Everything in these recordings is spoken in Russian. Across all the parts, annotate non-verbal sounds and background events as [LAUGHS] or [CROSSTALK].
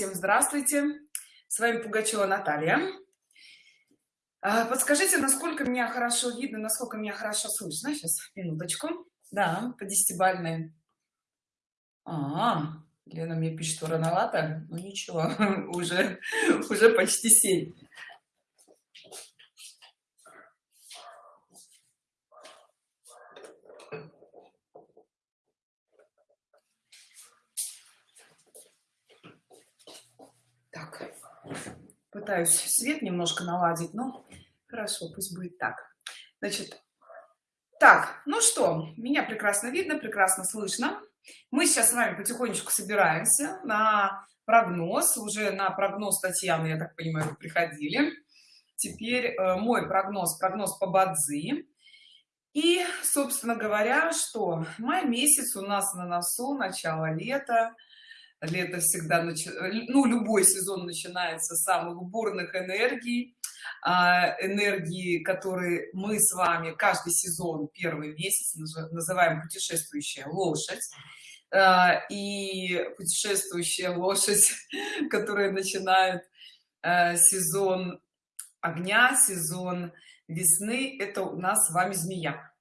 всем здравствуйте. С вами пугачева наталья. А, подскажите насколько меня хорошо видно насколько меня хорошо слышно? Сейчас минуточку. Да по десятибальной. А, -а, -а лена мне пишет что рановато ну ничего [LAUGHS] уже уже почти 7 так пытаюсь свет немножко наладить но хорошо пусть будет так. Значит так ну что меня прекрасно видно прекрасно слышно. Мы сейчас с вами потихонечку собираемся на прогноз. Уже на прогноз татьяны я так понимаю приходили. Теперь э, мой прогноз прогноз по бадзи. И собственно говоря что май месяц у нас на носу начало лета лето всегда нач... ну любой сезон начинается с самых бурных энергий. А, энергии которые мы с вами каждый сезон первый месяц называем путешествующая лошадь а, и путешествующая лошадь [LAUGHS] которая начинает а, сезон огня сезон весны. Это у нас с вами змея.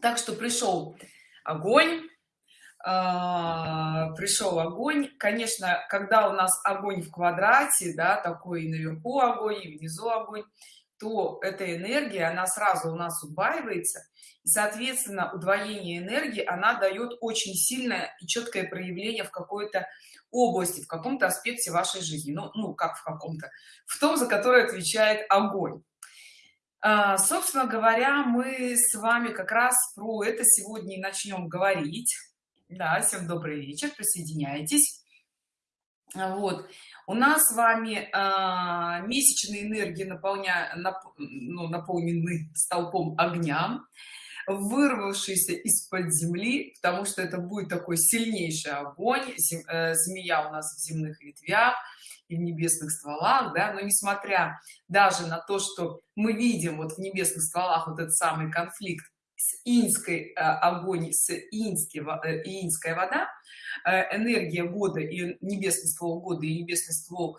Так что пришел огонь пришел огонь. Конечно когда у нас огонь в квадрате да такой и наверху огонь и внизу огонь то эта энергия она сразу у нас удваивается и, соответственно удвоение энергии она дает очень сильное и четкое проявление в какой-то области в каком-то аспекте вашей жизни. Ну, ну как в каком-то. В том за который отвечает огонь. А, собственно говоря мы с вами как раз про это сегодня и начнем говорить да всем добрый вечер присоединяйтесь. Вот. У нас с вами э, месячные энергии наполня нап, ну, наполнены столпом огня вырвавшийся из-под земли потому что это будет такой сильнейший огонь Зем, э, змея у нас в земных ветвях и в небесных стволах да. Но несмотря даже на то что мы видим вот в небесных стволах вот этот самый конфликт с инской э, огонь с инский э, инская вода э, энергия года и небесный ствол года и небесный ствол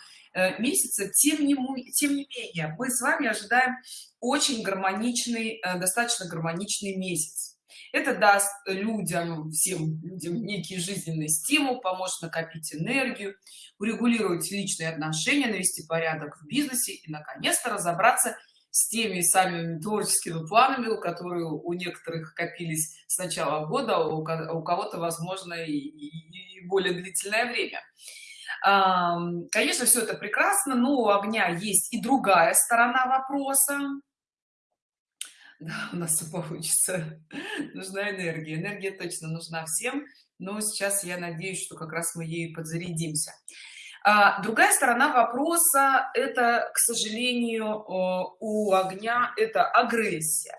месяца тем не тем не менее мы с вами ожидаем очень гармоничный достаточно гармоничный месяц. Это даст людям всем людям некий жизненный стимул поможет накопить энергию урегулировать личные отношения навести порядок в бизнесе и наконец-то разобраться с теми самыми творческими планами, которые у некоторых копились с начала года, а у кого-то, возможно, и, и более длительное время. Конечно, все это прекрасно, но у огня есть и другая сторона вопроса. Да, у нас все получится. Нужна энергия. Энергия точно нужна всем, но сейчас я надеюсь, что как раз мы ей подзарядимся. А, другая сторона вопроса это к сожалению у огня это агрессия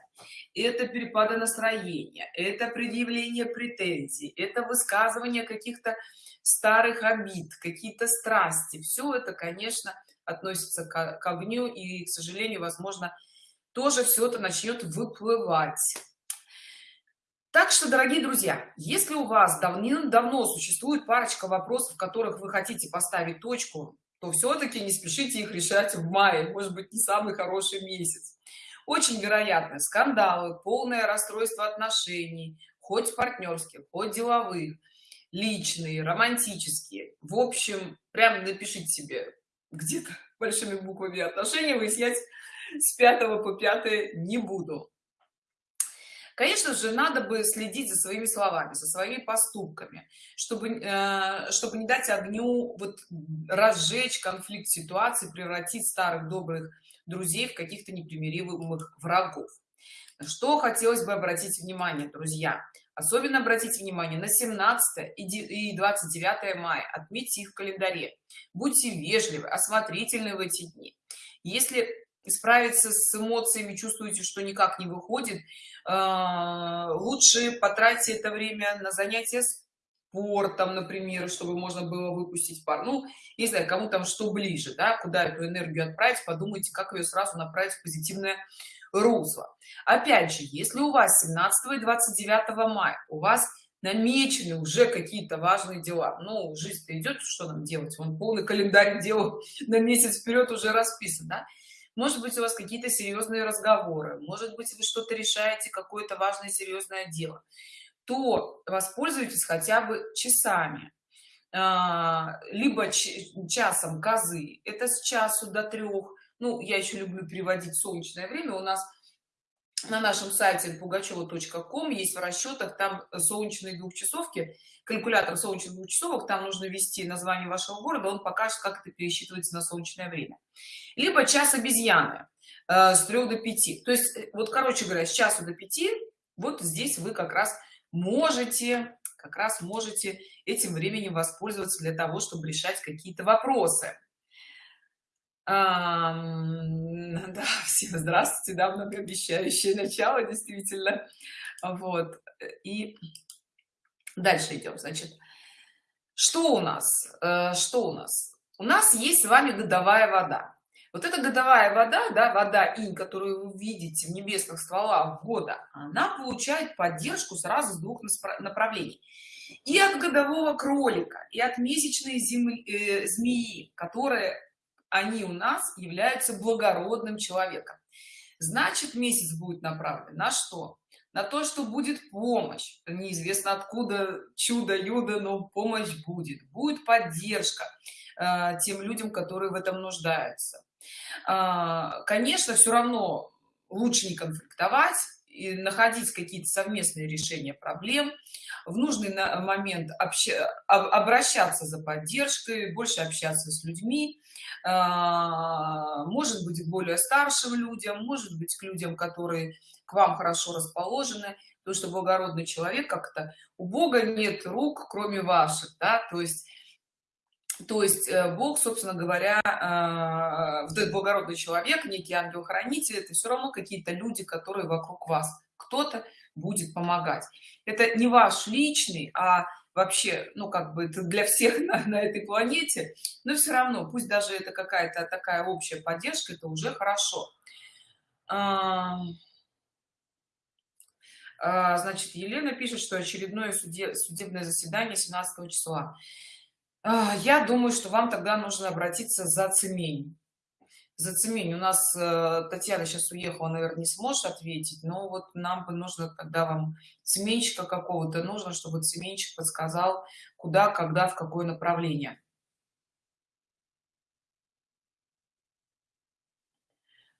это перепады настроения это предъявление претензий это высказывание каких-то старых обид какие-то страсти. Все это конечно относится к, огню и к сожалению возможно тоже все это начнет выплывать так что дорогие друзья если у вас давным-давно существует парочка вопросов в которых вы хотите поставить точку то все-таки не спешите их решать в мае может быть не самый хороший месяц. Очень вероятно скандалы полное расстройство отношений хоть партнерских хоть деловых личные романтические. В общем прям напишите себе где-то большими буквами отношения выяснять с 5 по 5 не буду конечно же надо бы следить за своими словами за своими поступками чтобы э, чтобы не дать огню вот разжечь конфликт ситуации превратить старых добрых друзей в каких-то непримиримых врагов. Что хотелось бы обратить внимание друзья? Особенно обратите внимание на 17 и 29 мая. Отметьте их в календаре. Будьте вежливы осмотрительны в эти дни. Если справиться с эмоциями чувствуете что никак не выходит а, лучше потратьте это время на занятия спортом например чтобы можно было выпустить пар ну не знаю кому там что ближе да куда эту энергию отправить подумайте как ее сразу направить в позитивное русло опять же если у вас 17 и 29 мая у вас намечены уже какие-то важные дела ну жизнь идет что нам делать он полный календарь [LAUGHS] дел на месяц вперед уже расписан да? Может быть у вас какие-то серьезные разговоры может быть вы что-то решаете какое-то важное серьезное дело то воспользуйтесь хотя бы часами. А, либо часом козы. Это с часу до трех. Ну я еще люблю переводить солнечное время. У нас на нашем сайте пугачева.ком есть в расчетах там солнечные двухчасовки калькулятор солнечных двухчасовок там нужно ввести название вашего города он покажет как это пересчитывается на солнечное время. Либо час обезьяны э, с 3 до 5 то есть э, вот короче говоря с часу до 5 вот здесь вы как раз можете как раз можете этим временем воспользоваться для того чтобы решать какие-то вопросы [LAUGHS] да, всем здравствуйте, да, многообещающее начало, действительно. Вот, и дальше идем, значит, что у нас, э, что у нас? У нас есть с вами годовая вода. Вот эта годовая вода, да, вода инь, которую вы видите в небесных стволах года, она получает поддержку сразу с двух направлений. И от годового кролика, и от месячной земли, э, змеи, которая они у нас являются благородным человеком. Значит месяц будет направлен на что? На то что будет помощь. Неизвестно откуда чудо юдо но помощь будет. Будет поддержка э, тем людям которые в этом нуждаются. Э, конечно все равно лучше не конфликтовать и находить какие-то совместные решения проблем в нужный момент общ... обращаться за поддержкой больше общаться с людьми а, может быть более старшим людям может быть к людям которые к вам хорошо расположены потому что благородный человек как-то у бога нет рук кроме ваших да то есть то есть э, бог собственно говоря этот благородный человек некий ангел-хранитель это все равно какие-то люди которые вокруг вас. Кто-то будет помогать. Это не ваш личный а вообще ну как бы это для всех [LAUGHS] на, на этой планете но все равно пусть даже это какая-то такая общая поддержка это уже хорошо. А, значит елена пишет что очередное суде, судебное заседание 17 числа я думаю что вам тогда нужно обратиться за цемень. За цемень. У нас э, татьяна сейчас уехала наверное не сможет ответить но вот нам бы нужно тогда вам цеменщика какого-то нужно чтобы цеменщик подсказал куда когда в какое направление.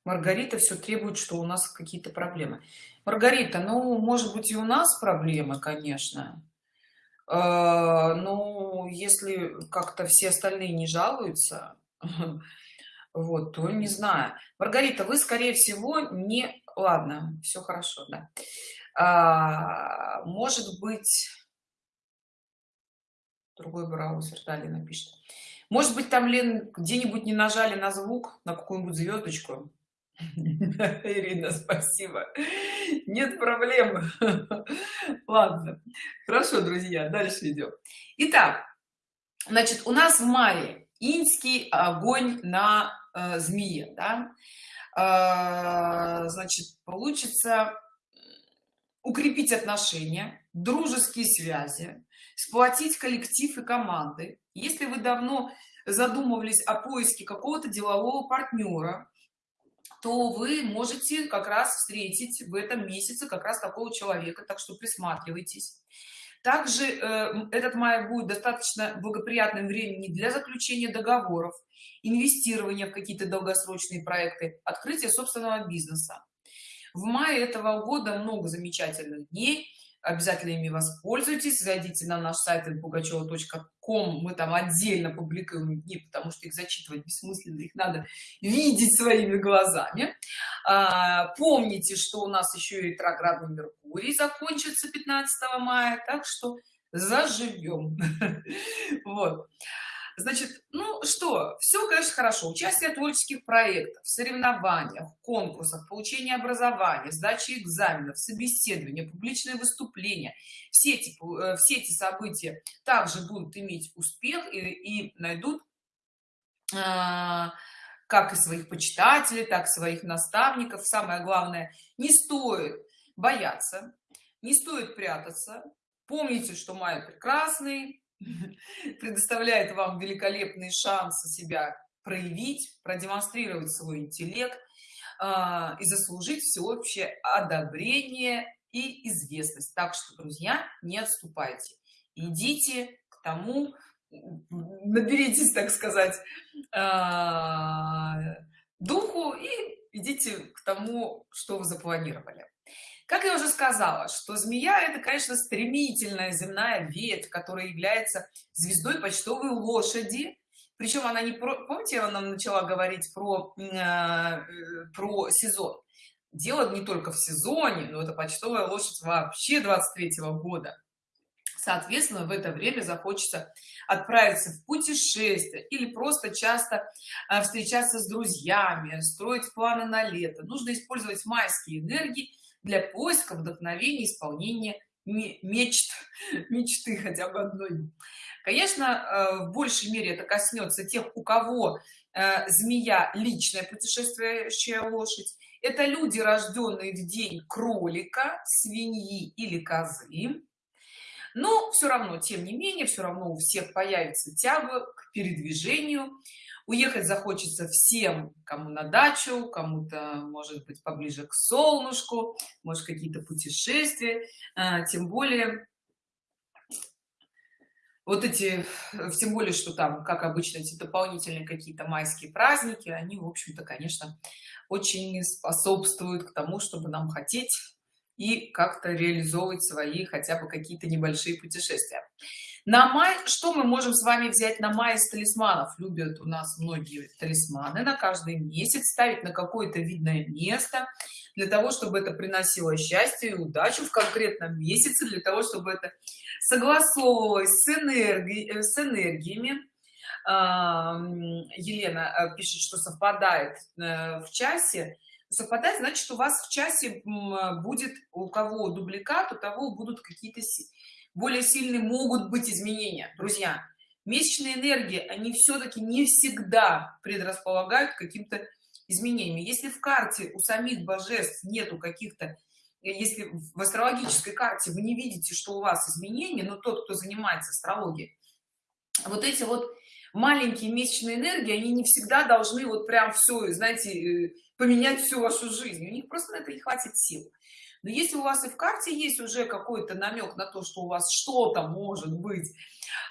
Маргарита все требует что у нас какие-то проблемы. Маргарита ну может быть и у нас проблемы конечно ну если как-то все остальные не жалуются [LAUGHS] вот то не знаю. Маргарита вы скорее всего не ладно все хорошо да. А, может быть другой браузер далее напишет может быть там лен где-нибудь не нажали на звук на какую-нибудь звездочку [LAUGHS] Ирина, спасибо. Нет проблем. [LAUGHS] Ладно. Хорошо, друзья, дальше идем. Итак, значит, у нас в мае инский огонь на э, змее, да? Э, значит, получится укрепить отношения, дружеские связи, сплотить коллектив и команды. Если вы давно задумывались о поиске какого-то делового партнера, то вы можете как раз встретить в этом месяце как раз такого человека так что присматривайтесь. Также э, этот май будет достаточно благоприятным времени для заключения договоров инвестирования в какие-то долгосрочные проекты открытия собственного бизнеса. В мае этого года много замечательных дней обязательно ими воспользуйтесь зайдите на наш сайт пугачева.ком мы там отдельно публикуем дни потому что их зачитывать бессмысленно их надо видеть своими глазами. А, помните что у нас еще и ретроградный меркурий закончится 15 мая так что заживем. [LAUGHS] Вот значит ну что все конечно хорошо. Участие в творческих проектах соревнованиях конкурсах получение образования сдачи экзаменов собеседования публичные выступления. Все эти э, все эти события также будут иметь успех и, и найдут а, как и своих почитателей так и своих наставников. Самое главное не стоит бояться не стоит прятаться. Помните что май прекрасный [LAUGHS] предоставляет вам великолепные шансы себя проявить продемонстрировать свой интеллект э, и заслужить всеобщее одобрение и известность. Так что друзья не отступайте. Идите к тому наберитесь так сказать э, духу и идите к тому что вы запланировали как я уже сказала что змея это конечно стремительная земная ветвь которая является звездой почтовой лошади. Причем она не про помните она начала говорить про э, про сезон? Дело не только в сезоне но это почтовая лошадь вообще 23 -го года. Соответственно в это время захочется отправиться в путешествие или просто часто э, встречаться с друзьями строить планы на лето. Нужно использовать майские энергии для поиска вдохновения исполнения мечт [LAUGHS] мечты хотя бы одной. Конечно э, в большей мере это коснется тех у кого э, змея личная путешествующая лошадь. Это люди рожденные в день кролика свиньи или козы. Но все равно тем не менее все равно у всех появится тяга к передвижению уехать захочется всем кому на дачу кому-то может быть поближе к солнышку может какие-то путешествия. А, тем более вот эти тем более что там как обычно эти дополнительные какие-то майские праздники они в общем-то конечно очень способствуют к тому чтобы нам хотеть и как-то реализовывать свои хотя бы какие-то небольшие путешествия на май что мы можем с вами взять на май из талисманов? Любят у нас многие талисманы на каждый месяц ставить на какое-то видное место для того чтобы это приносило счастье и удачу в конкретном месяце для того чтобы это согласовывалось с энергией с энергиями. Елена э, пишет что совпадает э, в часе. Совпадает значит у вас в часе будет у кого дубликат у того будут какие-то более сильные могут быть изменения друзья. Месячные энергии они все-таки не всегда предрасполагают каким-то изменениями если в карте у самих божеств нету каких-то если в астрологической карте вы не видите что у вас изменения но тот кто занимается астрологией вот эти вот маленькие месячные энергии они не всегда должны вот прям все знаете э, поменять всю вашу жизнь. У них просто на это не хватит сил но если у вас и в карте есть уже какой-то намек на то что у вас что-то может быть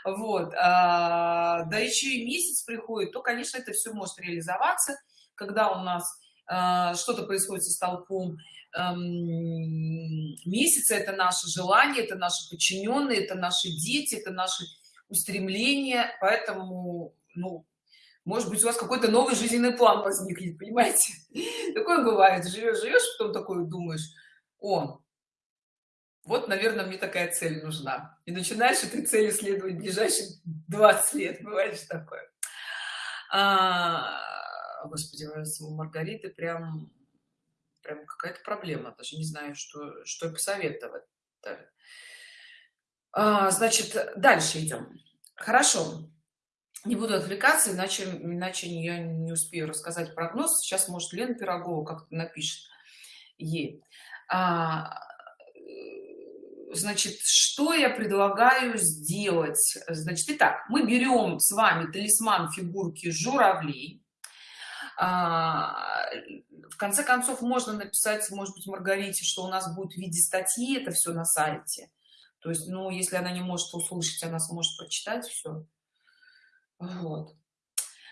вот а, да еще и месяц приходит то конечно это все может реализоваться. Когда у нас а, что-то происходит со столпом месяца это наше желание это наши подчиненные это наши дети это наши устремления. Поэтому ну может быть у вас какой-то новый жизненный план возникнет понимаете? [LAUGHS] Такое бывает. Живешь живешь потом такое думаешь о вот наверное мне такая цель нужна и начинаешь этой цели следовать ближайшие 20 лет бывает же такое. А, господи у маргариты прям прям какая-то проблема даже не знаю что что посоветовать а, значит дальше идем. Хорошо не буду отвлекаться иначе иначе я не успею рассказать прогноз. Сейчас может лена пирогова как-то напишет ей значит что я предлагаю сделать? Значит итак мы берем с вами талисман фигурки журавлей. А, в конце концов можно написать может быть маргарите что у нас будет в виде статьи это все на сайте. То есть ну если она не может услышать она сможет прочитать все вот.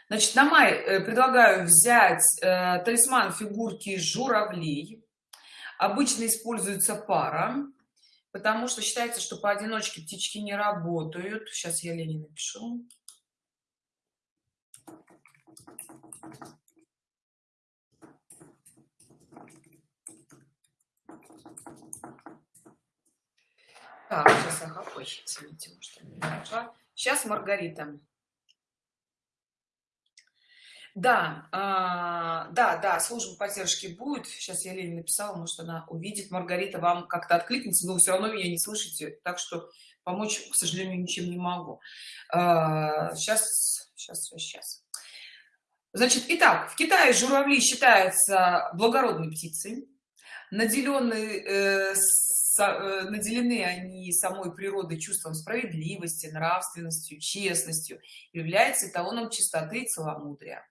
Значит на май э, предлагаю взять э, талисман фигурки журавлей обычно используется пара потому что считается что поодиночке птички не работают. Сейчас я лене напишу. Так сейчас ага, ой, извините, может, сейчас маргарита да а, да да служба поддержки будет. Сейчас я лене написала может она увидит. Маргарита вам как-то откликнется но вы все равно меня не слышите так что помочь к сожалению ничем не могу. А, сейчас сейчас сейчас значит итак в китае журавли считаются благородной птицей. Наделенной э, э, наделены они самой природой чувством справедливости нравственностью честностью. Является эталоном чистоты и целомудрия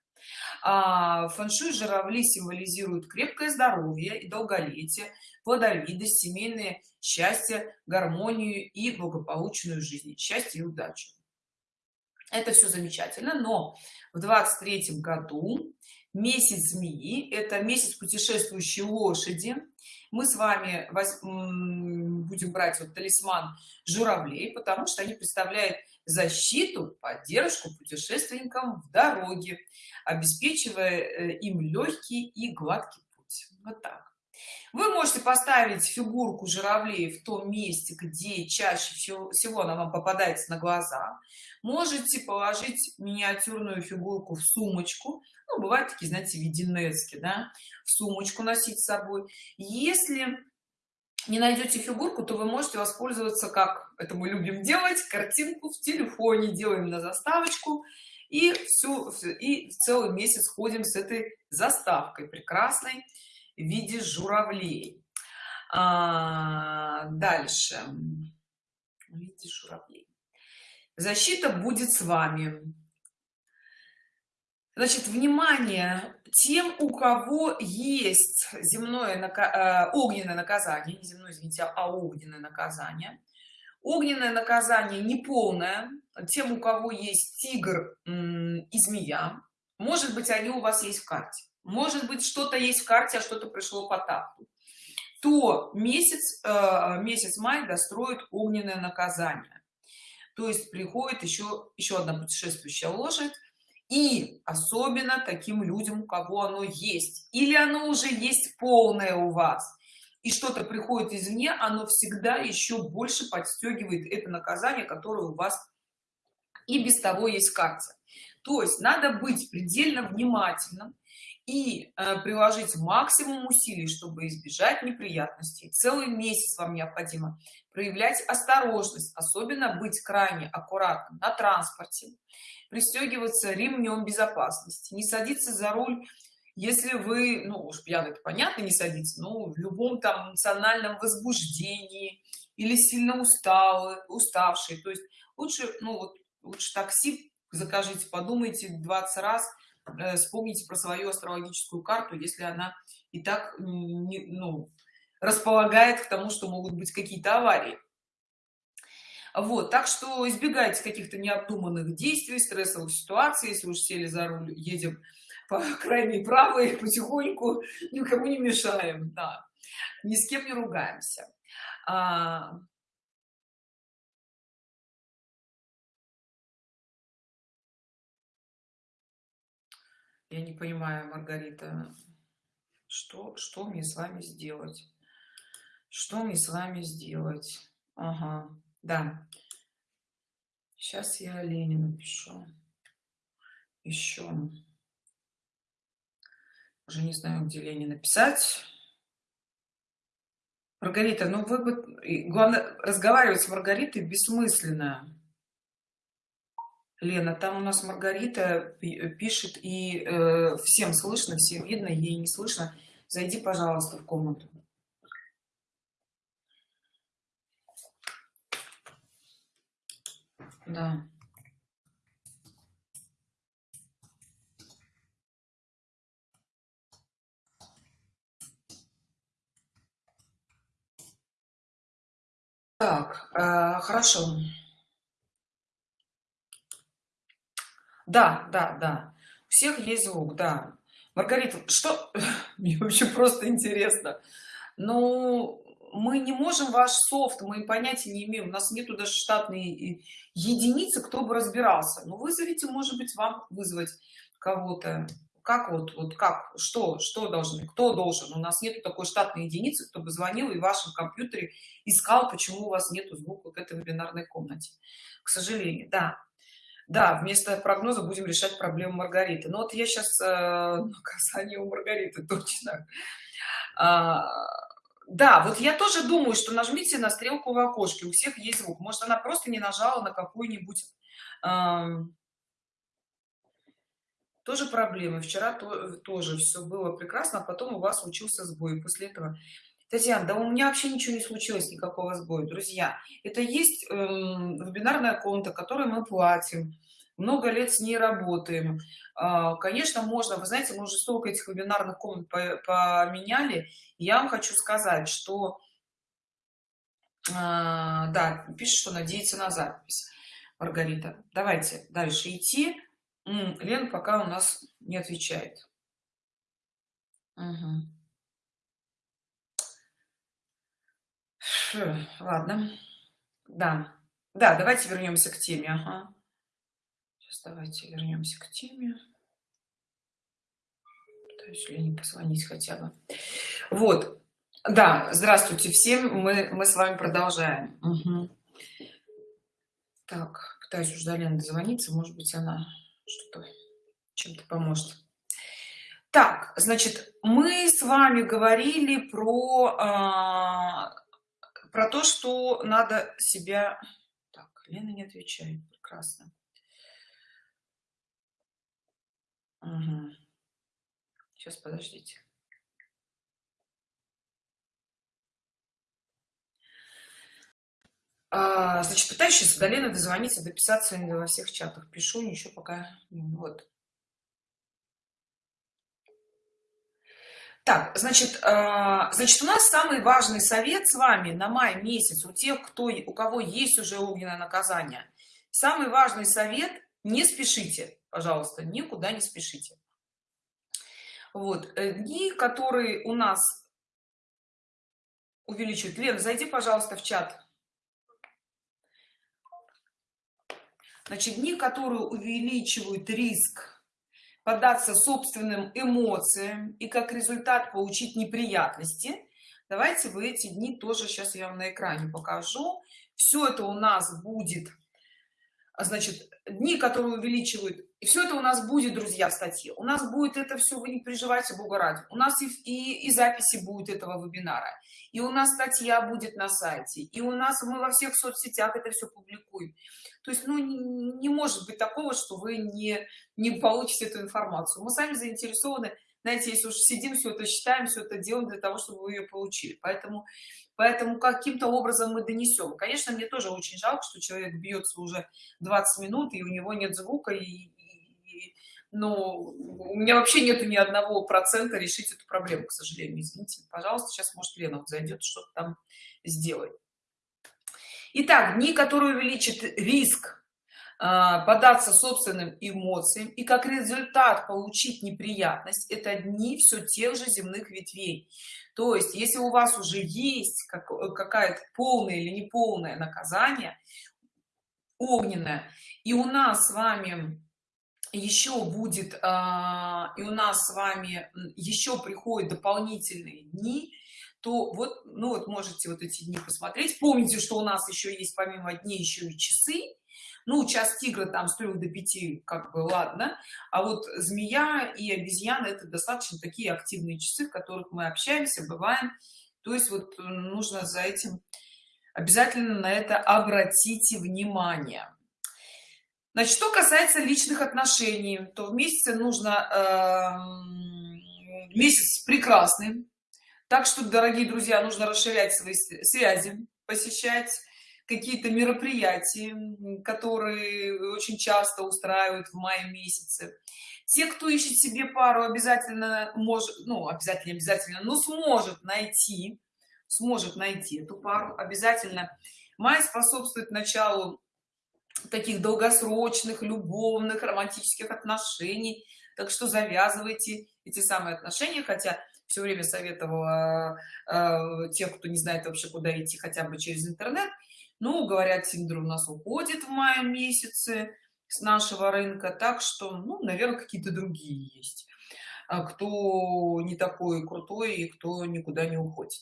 фэншуй журавли символизируют крепкое здоровье и долголетие плодовитость семейное счастье гармонию и благополучную жизнь счастье и удачу. Это все замечательно но в 23 году месяц змеи это месяц путешествующей лошади. Мы с вами будем брать вот талисман журавлей потому что они представляют защиту поддержку путешественникам в дороге обеспечивая э, им легкий и гладкий путь вот так. Вы можете поставить фигурку журавлей в том месте где чаще всего, она вам попадается на глаза. Можете положить миниатюрную фигурку в сумочку. Ну, бывают такие знаете виденецки да в сумочку носить с собой. Если не найдете фигурку то вы можете воспользоваться как это мы любим делать картинку в телефоне. Делаем на заставочку и всю и целый месяц ходим с этой заставкой прекрасной в виде журавлей. А, дальше. В виде журавлей. Защита будет с вами значит внимание тем у кого есть земное нака... Э, огненное наказание не земное извините а огненное наказание. Огненное наказание неполное тем у кого есть тигр и змея. Может быть они у вас есть в карте. Может быть что-то есть в карте а что-то пришло по тапту то месяц э, месяц май достроит огненное наказание. То есть приходит еще еще одна путешествующая лошадь и особенно таким людям у кого оно есть. Или оно уже есть полное у вас и что-то приходит извне оно всегда еще больше подстегивает это наказание которое у вас и без того есть карта то есть надо быть предельно внимательным и э, приложить максимум усилий чтобы избежать неприятностей. Целый месяц вам необходимо проявлять осторожность особенно быть крайне аккуратным на транспорте пристегиваться ремнем безопасности не садиться за руль если вы ну уж пьяный это понятно не садиться но в любом там эмоциональном возбуждении или сильно усталый уставший. То есть лучше ну вот лучше такси закажите подумайте 20 раз Э, вспомните про свою астрологическую карту если она и так не, ну, располагает к тому что могут быть какие-то аварии. Вот так что избегайте каких-то необдуманных действий стрессовых ситуаций если уж сели за руль едем по [LAUGHS] крайней правой потихоньку никому не мешаем да ни с кем не ругаемся. А, я не понимаю маргарита что что мне с вами сделать? Что мне с вами сделать? Ага да. Сейчас я ленина пишу еще уже не знаю где ленина писать маргарита ну вы бы главное разговаривать с маргаритой бессмысленно Лена, там у нас Маргарита пишет, и э, всем слышно, всем видно, ей не слышно. Зайди, пожалуйста, в комнату. Да. Так, э, хорошо. Да да да. У всех есть звук да. Маргарита что? [LAUGHS] Мне вообще просто интересно. Ну мы не можем ваш софт мы понятия не имеем у нас нету даже штатной единицы кто бы разбирался. Ну вызовите может быть вам вызвать кого-то. Как вот вот как что что должны кто должен? У нас нету такой штатной единицы кто бы звонил и в вашем компьютере искал почему у вас нету звука в этой вебинарной комнате. К сожалению да да вместо прогноза будем решать проблему маргариты. Но вот я сейчас э, наказание у маргариты точно. А, да вот я тоже думаю что нажмите на стрелку в окошке у всех есть звук. Может она просто не нажала на какую-нибудь э, тоже проблемы. Вчера то, тоже все было прекрасно а потом у вас случился сбой. После этого Татьяна, да у меня вообще ничего не случилось, никакого сбоя. Друзья, это есть э, вебинарная комната, которой мы платим. Много лет с ней работаем. Э, конечно, можно, вы знаете, мы уже столько этих вебинарных комнат поменяли. Я вам хочу сказать, что, э, да, пишет, что надеется на запись. Маргарита, давайте дальше идти. Лен пока у нас не отвечает. Угу. Ладно. Да. Да, давайте вернемся к теме. Ага. Сейчас давайте вернемся к теме. Пытаюсь Лене позвонить хотя бы. Вот. Да, здравствуйте всем. Мы, мы с вами продолжаем. Угу. Так, пытаюсь уже до Лены дозвониться. Может быть, она что-то чем-то поможет. Так, значит, мы с вами говорили про а, про то что надо себя так лена не отвечает прекрасно. Угу. сейчас подождите. А, значит пытаюсь сейчас до лены дозвониться дописаться во всех чатах. Пишу ничего пока вот Так, значит, э, значит, у нас самый важный совет с вами на май месяц, у тех, кто, у кого есть уже огненное наказание. Самый важный совет – не спешите, пожалуйста, никуда не спешите. Вот, э, дни, которые у нас увеличивают. Лена, зайди, пожалуйста, в чат. Значит, дни, которые увеличивают риск поддаться собственным эмоциям и как результат получить неприятности. Давайте в эти дни тоже сейчас я вам на экране покажу. Все это у нас будет а, значит дни которые увеличивают и все это у нас будет друзья в статье. У нас будет это все вы не переживайте бога ради. У нас и, и, и записи будет этого вебинара. И у нас статья будет на сайте. И у нас мы во всех соцсетях это все публикуем. То есть ну не, не может быть такого что вы не не получите эту информацию. Мы сами заинтересованы. Знаете если уж сидим все это считаем все это делаем для того чтобы вы ее получили. Поэтому поэтому каким-то образом мы донесем конечно мне тоже очень жалко что человек бьется уже 20 минут и у него нет звука и, но у меня вообще нету ни одного процента решить эту проблему к сожалению. Извините пожалуйста сейчас может лена зайдет что-то там сделать Итак, дни, которые увеличат риск а, податься собственным эмоциям и как результат получить неприятность это дни все тех же земных ветвей. То есть если у вас уже есть как, какая-то полная или неполное наказание огненное и у нас с вами еще будет а, и у нас с вами еще приходят дополнительные дни то вот ну вот можете вот эти дни посмотреть. Помните что у нас еще есть помимо дней еще и часы. Ну час тигра там с 3 до 5 как бы ладно. А вот змея и обезьяна это достаточно такие активные часы в которых мы общаемся бываем. То есть вот нужно за этим обязательно на это обратите внимание значит что касается личных отношений то в месяце нужно э, месяц прекрасный. Так что дорогие друзья нужно расширять свои связи посещать какие-то мероприятия которые очень часто устраивают в мае месяце. Те кто ищет себе пару обязательно может ну обязательно обязательно но сможет найти сможет найти эту пару обязательно. Май способствует началу таких долгосрочных любовных романтических отношений. Так что завязывайте эти самые отношения хотя все время советовала э, тех кто не знает вообще куда идти хотя бы через интернет. Ну говорят тиндер у нас уходит в мае месяце с нашего рынка так что ну наверное какие-то другие есть а кто не такой крутой и кто никуда не уходит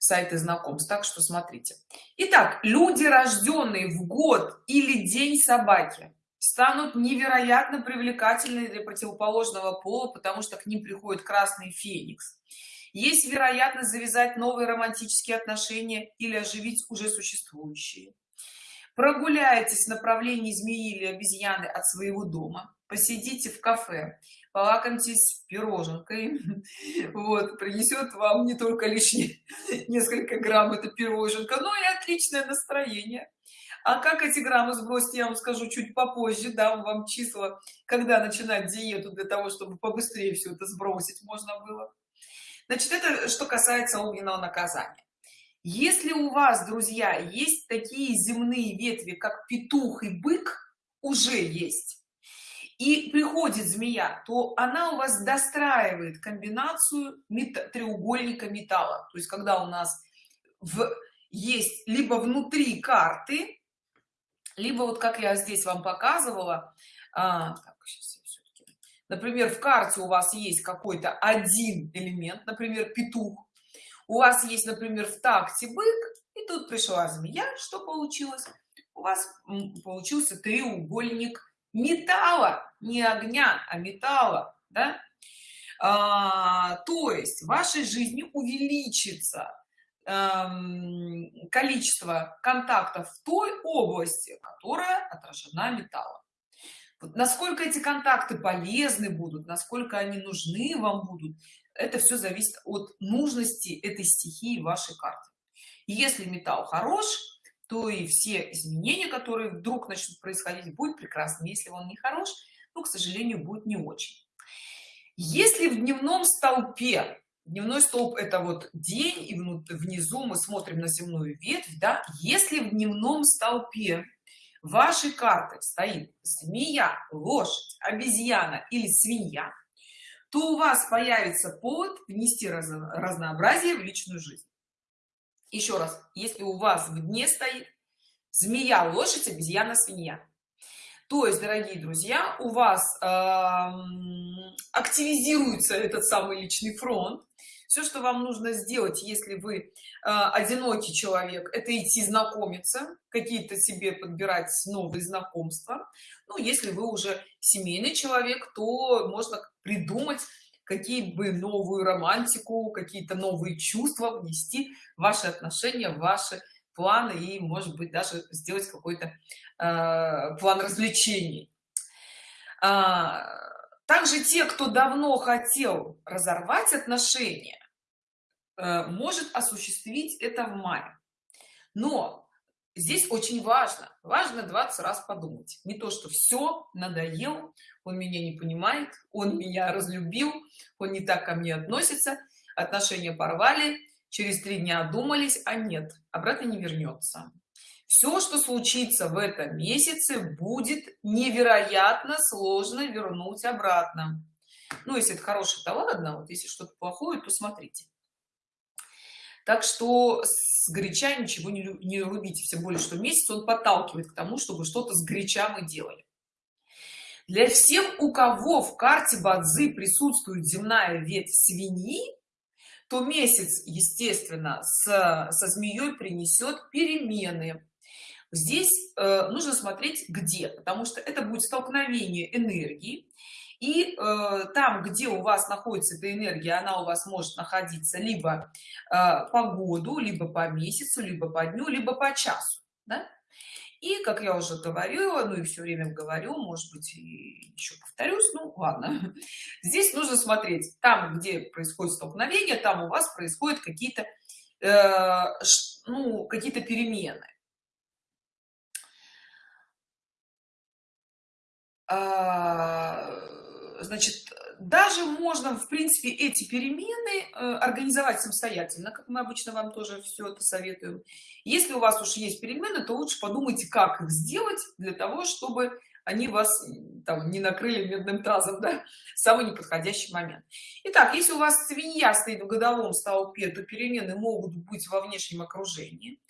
сайты знакомств. Так что смотрите. Итак, люди рожденные в год или день собаки станут невероятно привлекательны для противоположного пола потому что к ним приходит красный феникс. Есть вероятность завязать новые романтические отношения или оживить уже существующие. Прогуляйтесь в направлении змеи или обезьяны от своего дома. Посидите в кафе полакомьтесь пироженкой. [LAUGHS] Вот принесет вам не только лишние [LAUGHS] несколько грамм это пироженка но и отличное настроение. А как эти граммы сбросить я вам скажу чуть попозже дам вам числа когда начинать диету для того чтобы побыстрее все это сбросить можно было. Значит это что касается огненного наказания. Если у вас друзья есть такие земные ветви как петух и бык уже есть и приходит змея то она у вас достраивает комбинацию мета треугольника металла. То есть когда у нас в есть либо внутри карты либо вот как я здесь вам показывала а, так, например в карте у вас есть какой-то один элемент например петух у вас есть например в такте бык и тут пришла змея что получилось? У вас получился треугольник металла не огня а металла да? а, то есть в вашей жизни увеличится эм, количество контактов в той области которая отражена металлом вот насколько эти контакты полезны будут насколько они нужны вам будут это все зависит от нужности этой стихии вашей карты если металл хорош то и все изменения которые вдруг начнут происходить будет прекрасно если он не хорош но к сожалению будет не очень. Если в дневном столпе дневной столб это вот день и внизу мы смотрим на земную ветвь да если в дневном столпе вашей карты стоит змея лошадь обезьяна или свинья то у вас появится повод внести разнообразие в личную жизнь еще раз если у вас в дне стоит змея лошадь обезьяна свинья. То есть дорогие друзья у вас э, активизируется этот самый личный фронт. Все что вам нужно сделать если вы э, одинокий человек это идти знакомиться какие-то себе подбирать новые знакомства. Ну если вы уже семейный человек то можно придумать какие бы новую романтику какие-то новые чувства внести в ваши отношения в ваши планы и может быть даже сделать какой-то э, план развлечений. А, также те кто давно хотел разорвать отношения э, может осуществить это в мае. Но здесь очень важно важно 20 раз подумать. Не то что все надоел он меня не понимает он меня разлюбил он не так ко мне относится отношения порвали через три дня думались а нет обратно не вернется все что случится в этом месяце будет невероятно сложно вернуть обратно ну если это хороший то ладно вот если что-то плохое то смотрите так что с горяча ничего не, не рубите все более что месяц он подталкивает к тому чтобы что-то с горяча мы делали. Для всех у кого в карте бадзы присутствует земная ветвь свиньи то месяц естественно с, со змеей принесет перемены. Здесь э, нужно смотреть где потому что это будет столкновение энергии и э, там где у вас находится эта энергия она у вас может находиться либо э, по году либо по месяцу либо по дню либо по часу да? и как я уже говорила ну и все время говорю может быть еще повторюсь ну ладно [LAUGHS] здесь нужно смотреть там где происходит столкновение там у вас происходят какие-то э, ну какие-то перемены а, значит даже можно в принципе эти перемены э, организовать самостоятельно как мы обычно вам тоже все это советуем. Если у вас уж есть перемены то лучше подумайте как их сделать для того чтобы они вас там не накрыли медным тазом да, самый неподходящий момент. Итак, если у вас свинья стоит в годовом столпе то перемены могут быть во внешнем окружении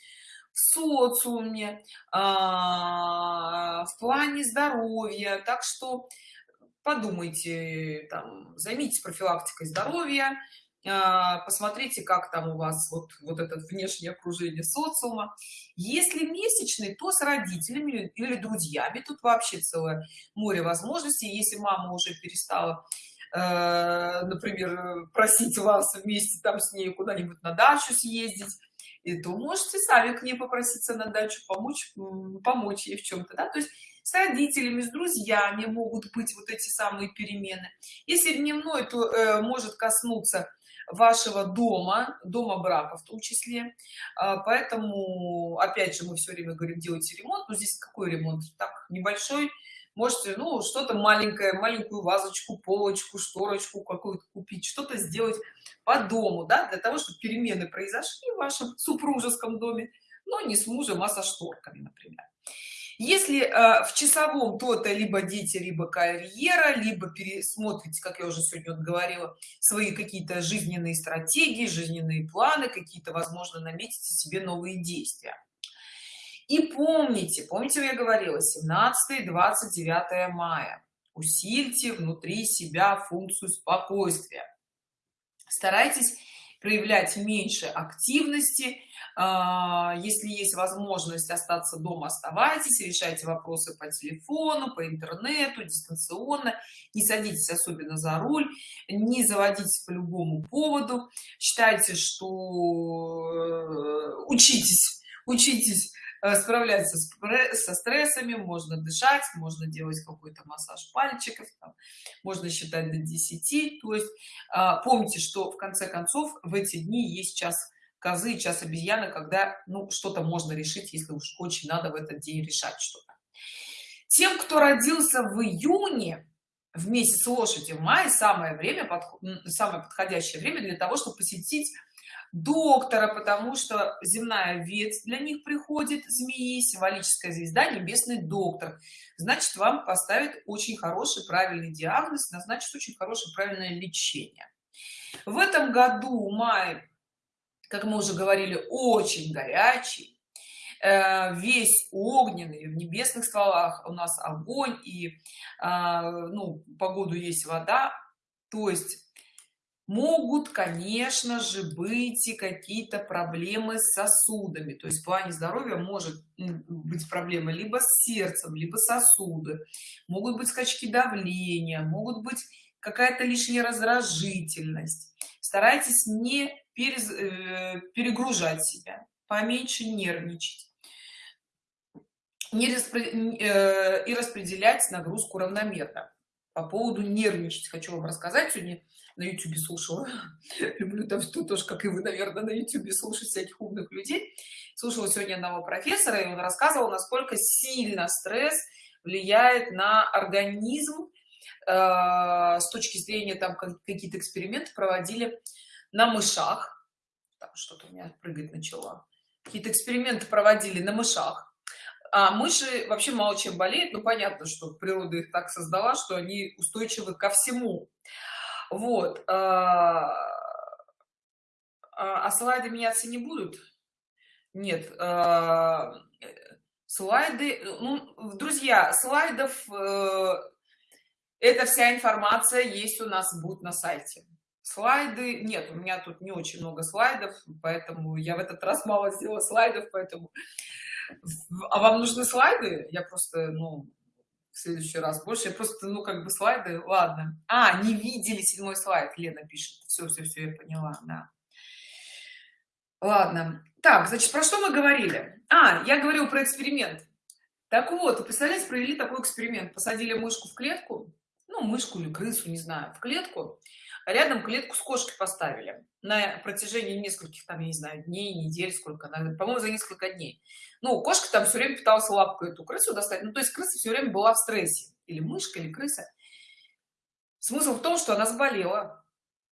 в социуме а, в плане здоровья. Так что подумайте там займитесь профилактикой здоровья а, посмотрите как там у вас вот вот это внешнее окружение социума. Если месячный то с родителями или друзьями. Тут вообще целое море возможностей. Если мама уже перестала э, например просить вас вместе там с ней куда-нибудь на дачу съездить то можете сами к ней попроситься на дачу помочь помочь ей в чем-то да? то есть с родителями с друзьями могут быть вот эти самые перемены. Если дневной то э, может коснуться вашего дома дома брака в том числе. А, поэтому опять же мы все время говорим делайте ремонт. Но здесь какой ремонт? Так небольшой. Можете ну что-то маленькое маленькую вазочку полочку шторочку какую-то купить что-то сделать по дому да для того чтобы перемены произошли в вашем супружеском доме но не с мужем а со шторками например если э, в часовом то-то либо дети либо карьера либо пересмотрите как я уже сегодня говорила свои какие-то жизненные стратегии жизненные планы какие-то возможно наметите себе новые действия. И помните помните я говорила 17 29 мая. Усильте внутри себя функцию спокойствия. Старайтесь проявлять меньше активности если есть возможность остаться дома оставайтесь решайте вопросы по телефону по интернету дистанционно не садитесь особенно за руль не заводитесь по любому поводу. Считайте что э, учитесь учитесь Э, справляться со стрессами можно дышать можно делать какой-то массаж пальчиков там, можно считать до 10 то есть а, помните что в конце концов в эти дни есть час козы час обезьяны когда ну что-то можно решить если уж очень надо в этот день решать что-то. Тем кто родился в июне в месяц лошади в мае самое время самое подходящее время для того чтобы посетить доктора потому что земная ветвь для них приходит змеи символическая звезда небесный доктор. Значит вам поставит очень хороший правильный диагноз назначит очень хорошее правильное лечение. В этом году май как мы уже говорили очень горячий. Э, весь огненный в небесных стволах у нас огонь и э, ну погоду есть вода. То есть могут конечно же быть и какие-то проблемы с сосудами. То есть в плане здоровья может быть проблема либо с сердцем либо сосуды. Могут быть скачки давления могут быть какая-то лишняя раздражительность. Старайтесь не перез, э, перегружать себя поменьше нервничать. Не распро... э, и распределять нагрузку равномерно. По поводу нервничать хочу вам рассказать. Сегодня на YouTube слушала. [LAUGHS] Люблю там что тоже, как и вы, наверное, на YouTube слушать всяких умных людей. Слушала сегодня одного профессора, и он рассказывал, насколько сильно стресс влияет на организм. Э, с точки зрения там какие-то эксперименты проводили на мышах. Что-то у меня прыгать начала. Какие-то эксперименты проводили на мышах. А мыши вообще мало чем болеют, ну понятно, что природа их так создала, что они устойчивы ко всему вот а, а, а слайды меняться не будут нет а, слайды ну, друзья слайдов э, эта вся информация есть у нас будет на сайте слайды. Нет у меня тут не очень много слайдов поэтому я в этот раз мало сделала слайдов поэтому а вам нужны слайды? Я просто ну в следующий раз больше. Я просто ну как бы слайды ладно. А не видели седьмой слайд лена пишет. Все все все я поняла да. Ладно. Так значит про что мы говорили? А я говорил про эксперимент. Так вот представляете провели такой эксперимент. Посадили мышку в клетку ну мышку или крысу не знаю в клетку рядом клетку с кошкой поставили. На протяжении нескольких там я не знаю дней недель сколько по-моему за несколько дней. Ну кошка там все время пыталась лапку эту крысу достать. Ну то есть крыса все время была в стрессе. Или мышка или крыса. Смысл в том что она заболела.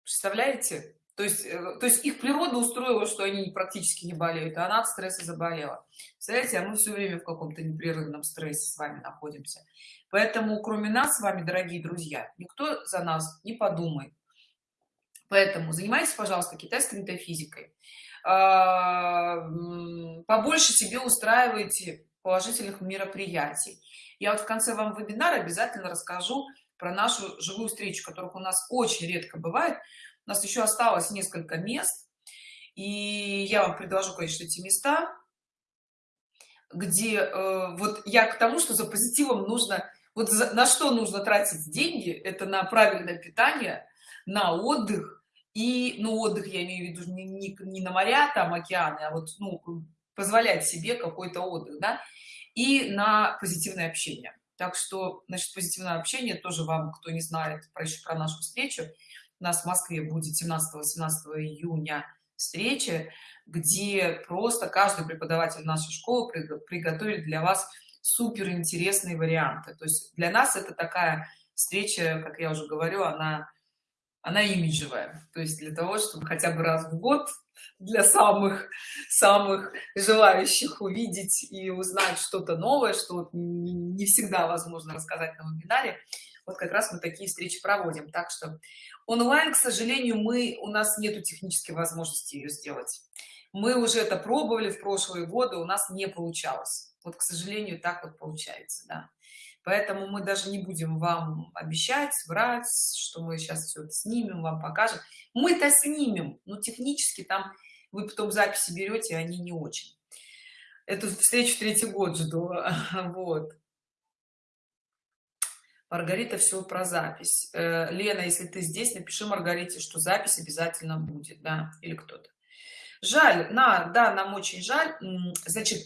Представляете? То есть э, то есть их природа устроила что они практически не болеют а она от стресса заболела. Представляете а мы все время в каком-то непрерывном стрессе с вами находимся. Поэтому кроме нас с вами дорогие друзья никто за нас не подумает поэтому занимайтесь пожалуйста китайской метафизикой. А, побольше себе устраивайте положительных мероприятий. Я вот в конце вам вебинара обязательно расскажу про нашу живую встречу которых у нас очень редко бывает. У нас еще осталось несколько мест и я вам предложу конечно эти места где э, вот я к тому что за позитивом нужно вот за, на что нужно тратить деньги это на правильное питание на отдых и ну отдых я имею в виду не, не, не на моря там океаны а вот ну позволять себе какой-то отдых да и на позитивное общение. Так что значит позитивное общение тоже вам кто не знает про еще про нашу встречу у нас в москве будет 17 18 июня встречи где просто каждый преподаватель нашей школы приготовит для вас супер интересные варианты. То есть для нас это такая встреча как я уже говорю она она имиджевая то есть для того чтобы хотя бы раз в год для самых самых желающих увидеть и узнать что-то новое что не всегда возможно рассказать на вебинаре вот как раз мы такие встречи проводим. Так что онлайн к сожалению мы у нас нету технической возможности ее сделать. Мы уже это пробовали в прошлые годы у нас не получалось. Вот к сожалению так вот получается да поэтому мы даже не будем вам обещать врать что мы сейчас все это снимем вам покажем. Мы-то снимем но технически там вы потом записи берете они не очень. Эту встречу третий год жду [LAUGHS] вот. Маргарита все про запись. Э, лена если ты здесь напиши маргарите что запись обязательно будет да или кто-то. Жаль на да нам очень жаль. Значит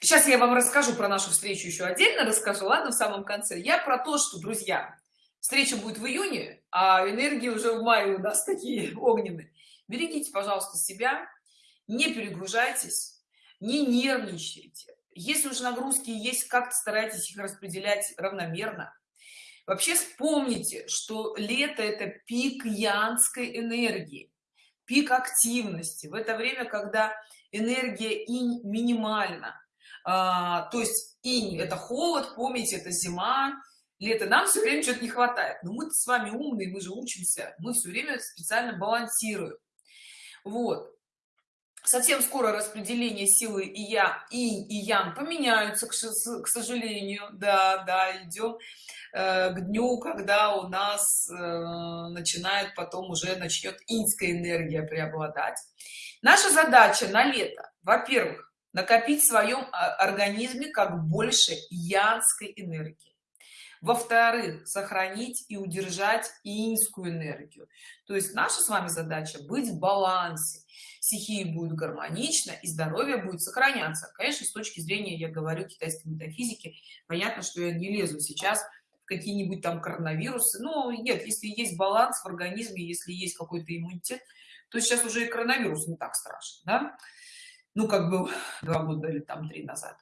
сейчас я вам расскажу про нашу встречу еще отдельно расскажу ладно в самом конце. Я про то что друзья встреча будет в июне а энергии уже в мае у нас [LAUGHS] такие огненные. Берегите пожалуйста себя не перегружайтесь не нервничайте. Если уж нагрузки есть как-то старайтесь их распределять равномерно. Вообще вспомните что лето это пик янской энергии пик активности. В это время когда энергия инь минимальна а, то есть инь это холод помните это зима лето. Нам все время что-то не хватает. Но мы с вами умные мы же учимся. Мы все время специально балансируем. Вот. Совсем скоро распределение силы и я и и ян поменяются к, к сожалению. Да да идем э, к дню когда у нас э, начинает потом уже начнет инская энергия преобладать. Наша задача на лето. Во-первых накопить в своем а, организме как больше янской энергии. Во-вторых сохранить и удержать инскую энергию. То есть наша с вами задача быть в балансе. Стихии будет гармонично и здоровье будет сохраняться. Конечно с точки зрения я говорю китайской метафизики понятно что я не лезу сейчас в какие-нибудь там коронавирусы. Но нет если есть баланс в организме если есть какой-то иммунитет то сейчас уже и коронавирус не так страшен да? Ну как бы [SIGHS] два года или там три назад.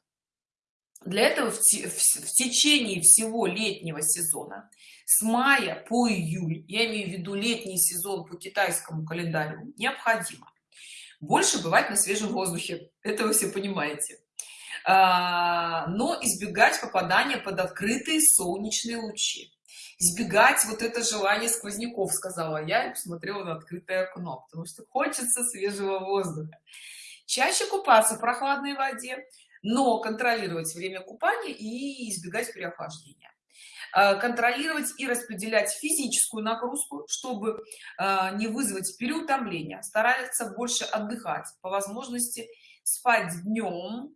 Для этого в, в, течение всего летнего сезона с мая по июль я имею в виду летний сезон по китайскому календарю необходимо больше бывать на свежем воздухе. Это вы все понимаете. А, но избегать попадания под открытые солнечные лучи. Избегать вот это желание сквозняков сказала я и посмотрела на открытое окно потому что хочется свежего воздуха чаще купаться в прохладной воде но контролировать время купания и избегать переохлаждения. А, контролировать и распределять физическую нагрузку чтобы а, не вызвать переутомление. Старается больше отдыхать по возможности спать днем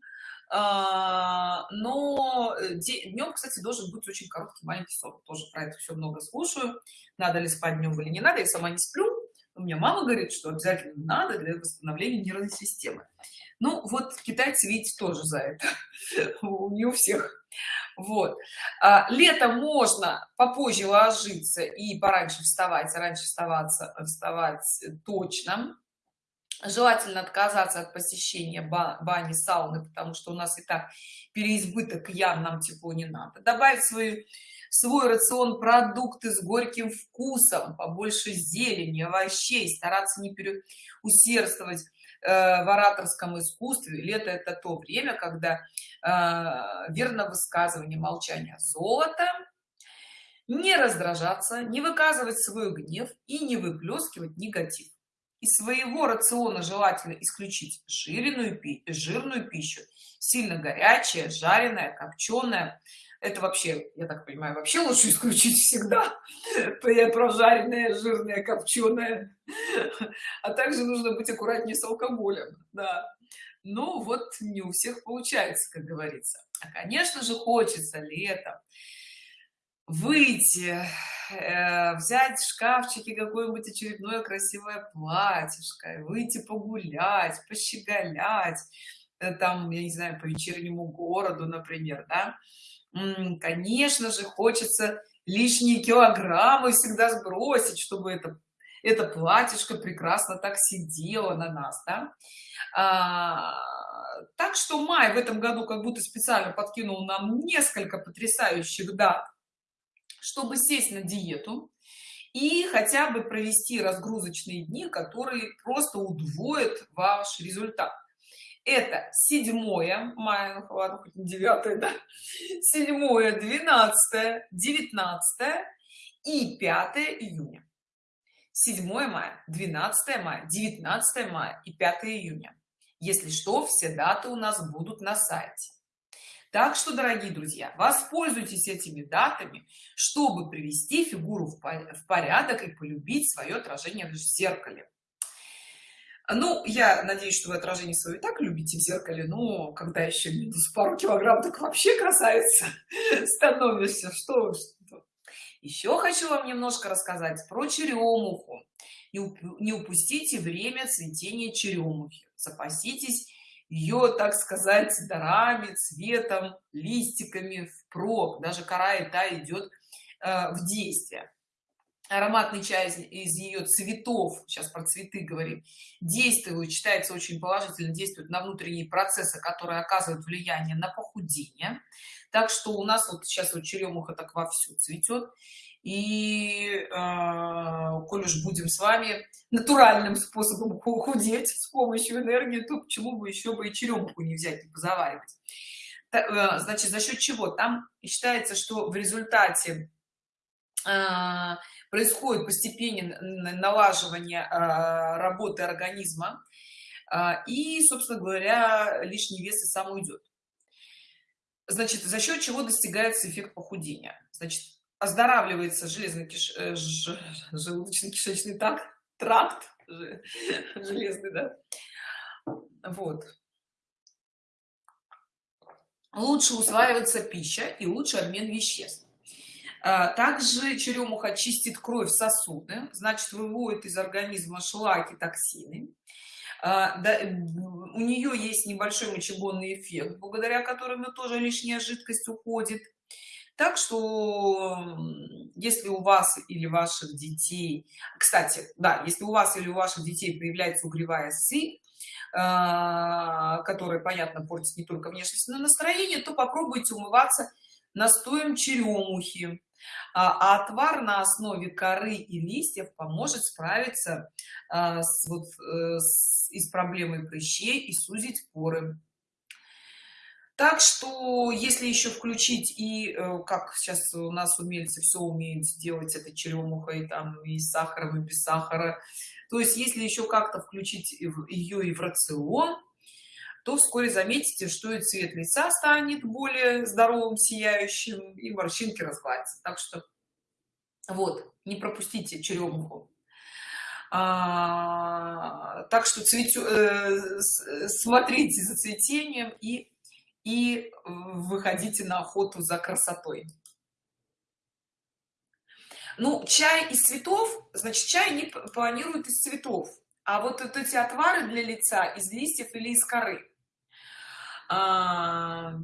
а, но э, днем кстати должен быть очень короткий маленький сон. Тоже про это все много слушаю надо ли спать днем или не надо я сама не сплю у меня мама говорит что обязательно надо для восстановления нервной системы. Ну вот китайцы видите тоже за это. [LAUGHS] Не у всех. Вот. А, летом можно попозже ложиться и пораньше вставать раньше вставаться вставать точно. Желательно отказаться от посещения бани сауны потому что у нас и так переизбыток ян нам тепло не надо. Добавить свою свой рацион продукты с горьким вкусом побольше зелени овощей стараться не переусердствовать Э, в ораторском искусстве. Лето это то время когда э, верно высказывание молчания золото не раздражаться не выказывать свой гнев и не выплескивать негатив. Из своего рациона желательно исключить жирную жирную пищу. Сильно горячая жареная копченая это вообще я так понимаю вообще лучше исключить всегда. [LAUGHS] Прожаренное жирное копченое. А также нужно быть аккуратнее с алкоголем да. Ну вот не у всех получается как говорится. А конечно же хочется летом выйти э, взять в шкафчике какое-нибудь очередное красивое платьишко выйти погулять пощеголять э, там я не знаю по вечернему городу например да конечно же хочется лишние килограммы всегда сбросить чтобы это это платьишко прекрасно так сидело на нас да? а, так что май в этом году как будто специально подкинул нам несколько потрясающих дат чтобы сесть на диету и хотя бы провести разгрузочные дни которые просто удвоят ваш результат это 7 мая ну ладно хоть не 9 да. 7 12 19 и 5 июня. 7 мая 12 мая 19 мая и 5 июня. Если что все даты у нас будут на сайте. Так что дорогие друзья воспользуйтесь этими датами чтобы привести фигуру в порядок и полюбить свое отражение в зеркале ну я надеюсь что вы отражение свое так любите в зеркале но когда еще минус пару килограмм так вообще красавица [LAUGHS] становишься. Что, что? Еще хочу вам немножко рассказать про черемуху не упустите время цветения черемухи запаситесь ее так сказать дарами цветом листиками впрок. Даже кора и та идет э, в действие ароматный чай из, из ее цветов сейчас про цветы говорим действует считается очень положительно действует на внутренние процессы которые оказывают влияние на похудение. Так что у нас вот сейчас вот черемуха так вовсю цветет и э, коль уж будем с вами натуральным способом [LAUGHS] худеть с помощью энергии то почему бы еще бы и черемуху не взять и позаваривать? Э, значит за счет чего? Там считается что в результате э, происходит постепенное налаживание э, работы организма э, и собственно говоря лишний вес и сам уйдет значит за счет чего достигается эффект похудения значит оздоравливается железный киш... Э, ж... желудочно-кишечный тракт, тракт железный, да? Вот. Лучше усваивается пища и лучше обмен веществ. А, также черемуха чистит кровь сосуды, значит выводит из организма шлаки, токсины. А, у нее есть небольшой мочегонный эффект, благодаря которому тоже лишняя жидкость уходит так что если у вас или ваших детей кстати да если у вас или у ваших детей появляется угревая сыпь а, которая понятно портит не только внешность но настроение то попробуйте умываться настоем черемухи а, а отвар на основе коры и листьев поможет справиться а, с, вот, э, с, и с проблемой прыщей и сузить поры. Так что если еще включить и э, как сейчас у нас умельцы все умеют сделать это черемухой там и с сахаром и без сахара то есть если еще как-то включить ее и в рацион то вскоре заметите что и цвет лица станет более здоровым сияющим и морщинки разгладятся. Так что вот не пропустите черемуху. А, так что цветю, э, смотрите за цветением и и выходите на охоту за красотой. Ну чай из цветов значит чай не планируют из цветов. А вот, вот эти отвары для лица из листьев или из коры а...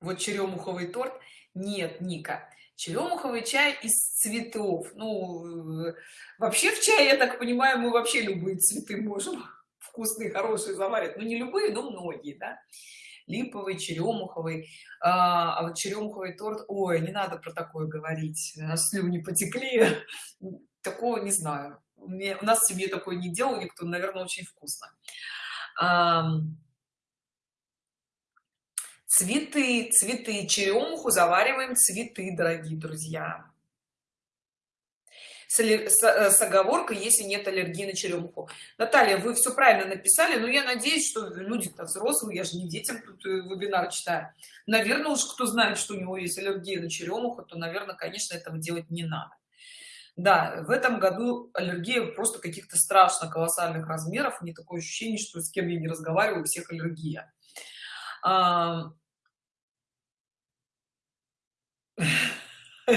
вот черемуховый торт. Нет ника черемуховый чай из цветов. Ну вообще в чае я так понимаю мы вообще любые цветы можем [LAUGHS] вкусные хорошие заварят ну, не любые но многие да. Липовый черемуховый. А, а вот черемуховый торт ой не надо про такое говорить слюни потекли. [LAUGHS] Такого не знаю. Мне, у нас в семье такое не делал никто наверное очень вкусно цветы цветы черемуху завариваем цветы дорогие друзья. С, с, э, с оговоркой если нет аллергии на черемуху. Наталья вы все правильно написали но я надеюсь что люди-то взрослые я же не детям тут э, вебинар читаю. Наверное уж кто знает что у него есть аллергия на черемуху то наверное конечно этого делать не надо да в этом году аллергия просто каких-то страшно колоссальных размеров не такое ощущение что с кем я не разговариваю у всех аллергия. [LAUGHS]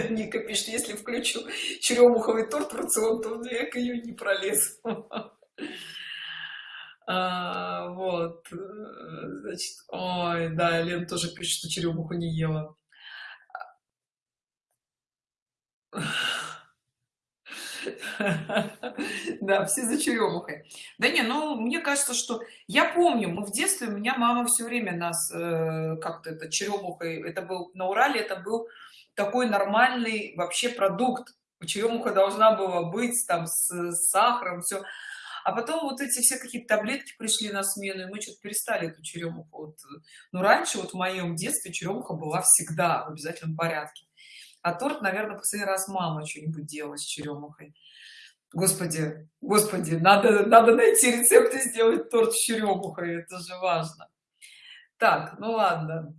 Ника пишет, если включу черемуховый торт в рацион, то век ее не пролез. [LAUGHS] а, вот значит ой да лен тоже пишет что черемуху не ела [LAUGHS] да все за черемухой. Да не ну мне кажется что я помню мы в детстве у меня мама все время нас э, как-то это черемухой это был на урале это был такой нормальный вообще продукт. Черемуха должна была быть там с, с сахаром все а потом вот эти все какие-то таблетки пришли на смену и мы что-то перестали эту черемуху. Вот. ну раньше вот в моем детстве черемуха была всегда в обязательном порядке а торт наверное последний раз мама что-нибудь делала с черемухой господи господи надо надо найти рецепт и сделать торт с черемухой это же важно. Так ну ладно.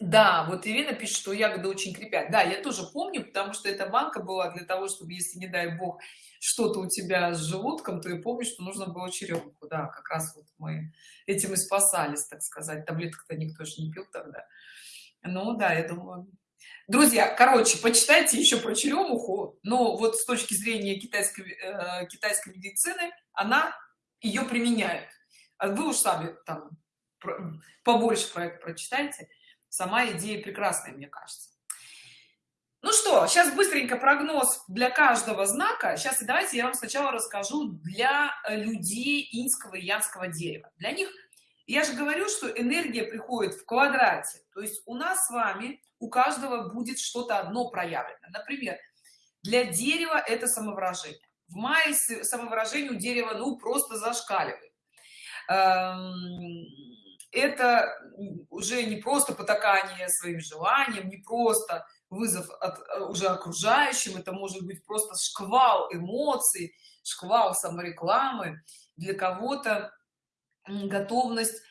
Да вот ирина пишет что ягоды очень крепят. Да я тоже помню потому что эта банка была для того чтобы если не дай бог что-то у тебя с желудком то я помню что нужно было черемуху да как раз вот мы этим и спасались так сказать. Таблеток-то никто же не пил тогда. Ну да я думаю друзья короче почитайте еще про черемуху но вот с точки зрения китайской э, китайской медицины она ее применяет. А вы уж сами там побольше про это прочитайте. Сама идея прекрасная мне кажется. Ну что сейчас быстренько прогноз для каждого знака. Сейчас давайте я вам сначала расскажу для людей инского и янского дерева. Для них я же говорю что энергия приходит в квадрате. То есть у нас с вами у каждого будет что-то одно проявлено. Например для дерева это самовыражение. В мае самовыражение у дерева ну просто зашкаливает. Эм, это уже не просто потакание своим желаниям не просто вызов от э, уже окружающим это может быть просто шквал эмоций шквал саморекламы. Для кого-то готовность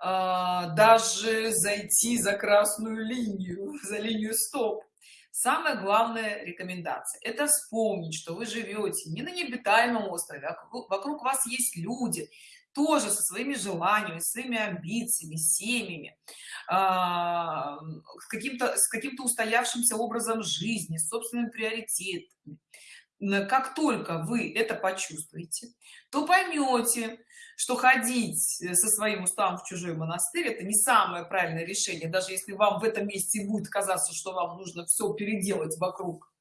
а, даже зайти за красную линию [LAUGHS] за линию стоп. Самая главная рекомендация это вспомнить что вы живете не на необитаемом острове а вокруг вас есть люди тоже со своими желаниями своими амбициями семьями а, с каким-то с каким-то устоявшимся образом жизни собственными приоритетами. Как только вы это почувствуете то поймете что ходить со своим уставом в чужой монастырь это не самое правильное решение даже если вам в этом месте будет казаться что вам нужно все переделать вокруг.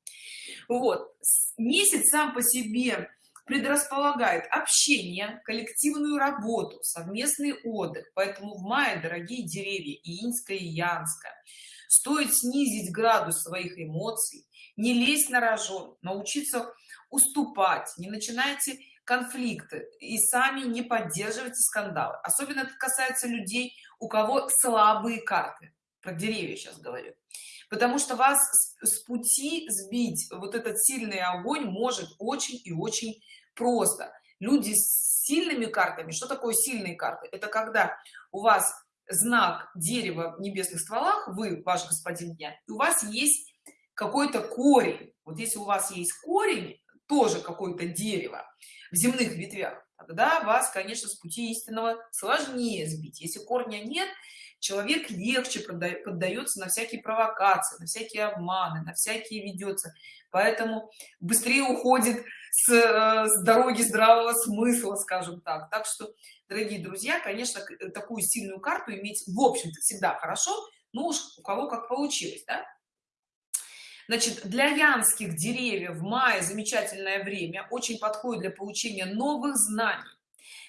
Вот. Месяц сам по себе предрасполагает общение коллективную работу совместный отдых. Поэтому в мае дорогие деревья и инская и янская стоит снизить градус своих эмоций не лезть на рожон научиться уступать не начинайте конфликты и сами не поддерживайте скандалы особенно это касается людей у кого слабые карты. Про деревья сейчас говорю. Потому что вас с пути сбить вот этот сильный огонь может очень и очень просто. Люди с сильными картами что такое сильные карты? Это когда у вас знак дерева в небесных стволах вы ваш господин дня у вас есть какой-то корень. Вот если у вас есть корень тоже какое-то дерево в земных ветвях тогда вас конечно с пути истинного сложнее сбить. Если корня нет человек легче поддается на всякие провокации на всякие обманы на всякие ведется поэтому быстрее уходит с, э, с дороги здравого смысла скажем так. Так что дорогие друзья конечно такую сильную карту иметь в общем-то всегда хорошо ну уж у кого как получилось да? Значит для янских деревьев в мае замечательное время очень подходит для получения новых знаний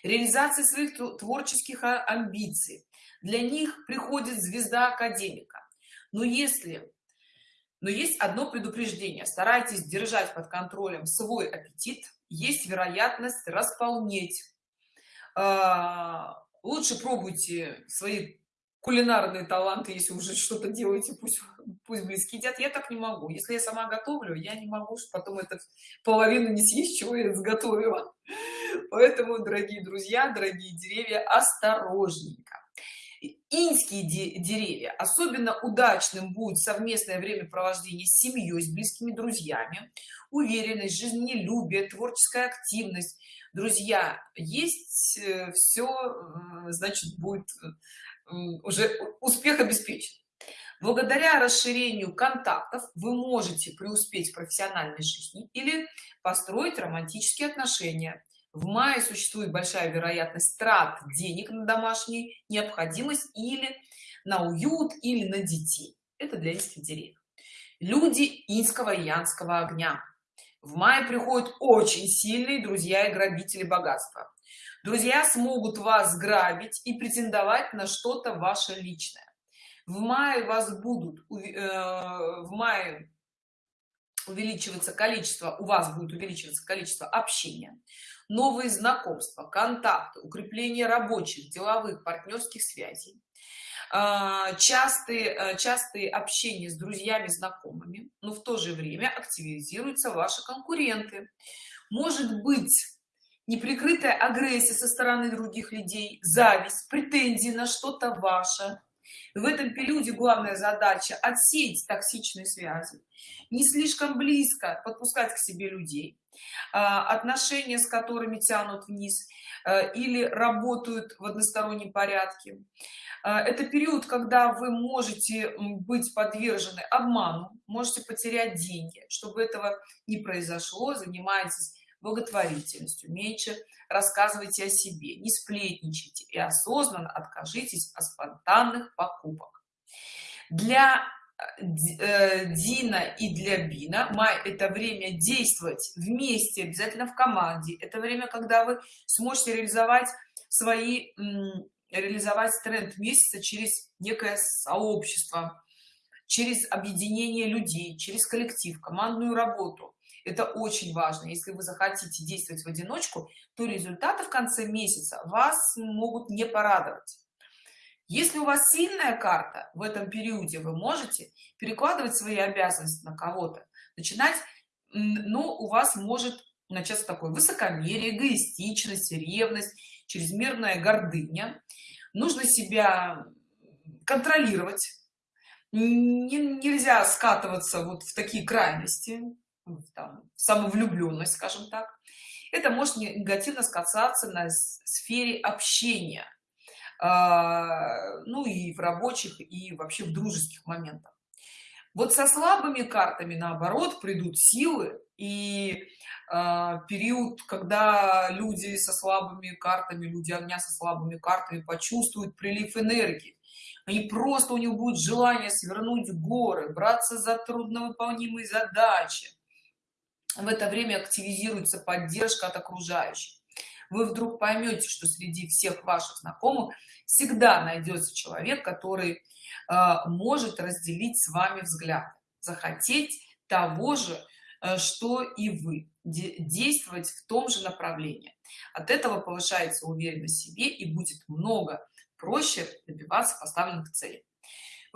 реализации своих творческих а, амбиций. Для них приходит звезда академика. Но если но есть одно предупреждение. Старайтесь держать под контролем свой аппетит есть вероятность располнеть. А, лучше пробуйте свои кулинарные таланты если уже что-то делаете пусть пусть близкие едят. Я так не могу. Если я сама готовлю я не могу потом это половину не съесть чего я сготовила. [LAUGHS] Поэтому дорогие друзья дорогие деревья осторожненько. Инские деревья особенно удачным будет совместное времяпровождение с семьей с близкими друзьями. Уверенность жизнелюбие творческая активность. Друзья есть э, все э, значит будет э, уже успех обеспечен. Благодаря расширению контактов вы можете преуспеть в профессиональной жизни или построить романтические отношения. В мае существует большая вероятность трат денег на домашнюю необходимость или на уют или на детей. Это для инских деревьев. Люди инского и янского огня. В мае приходят очень сильные друзья и грабители богатства друзья смогут вас грабить и претендовать на что-то ваше личное. В мае вас будут э, в мае увеличиваться количество у вас будет увеличиваться количество общения новые знакомства контакты укрепление рабочих деловых партнерских связей а, частые э, частые общения с друзьями знакомыми но в то же время активизируются ваши конкуренты. Может быть неприкрытая агрессия со стороны других людей зависть претензии на что-то ваше. В этом периоде главная задача отсеять токсичные связи. Не слишком близко подпускать к себе людей а, отношения с которыми тянут вниз э, или работают в одностороннем порядке. А, это период когда вы можете быть подвержены обману можете потерять деньги. Чтобы этого не произошло занимайтесь благотворительностью меньше рассказывайте о себе не сплетничайте и осознанно откажитесь от спонтанных покупок. Для э, Дина и для Бина май это время действовать вместе обязательно в команде. Это время когда вы сможете реализовать свои реализовать тренд месяца через некое сообщество через объединение людей через коллектив командную работу это очень важно. Если вы захотите действовать в одиночку то результаты в конце месяца вас могут не порадовать. Если у вас сильная карта в этом периоде вы можете перекладывать свои обязанности на кого-то. Начинать но у вас может начаться такое высокомерие эгоистичность ревность чрезмерная гордыня. Нужно себя контролировать. Не, нельзя скатываться вот в такие крайности там, самовлюбленность скажем так. Это может негативно сказаться на сфере общения а, ну и в рабочих и вообще в дружеских моментах. Вот со слабыми картами наоборот придут силы и э, период когда люди со слабыми картами люди огня со слабыми картами почувствуют прилив энергии. Они просто у них будет желание свернуть горы браться за трудновыполнимые задачи в это время активизируется поддержка от окружающих. Вы вдруг поймете что среди всех ваших знакомых всегда найдется человек который э, может разделить с вами взгляд захотеть того же э, что и вы действовать в том же направлении. От этого повышается уверенность в себе и будет много проще добиваться поставленных целей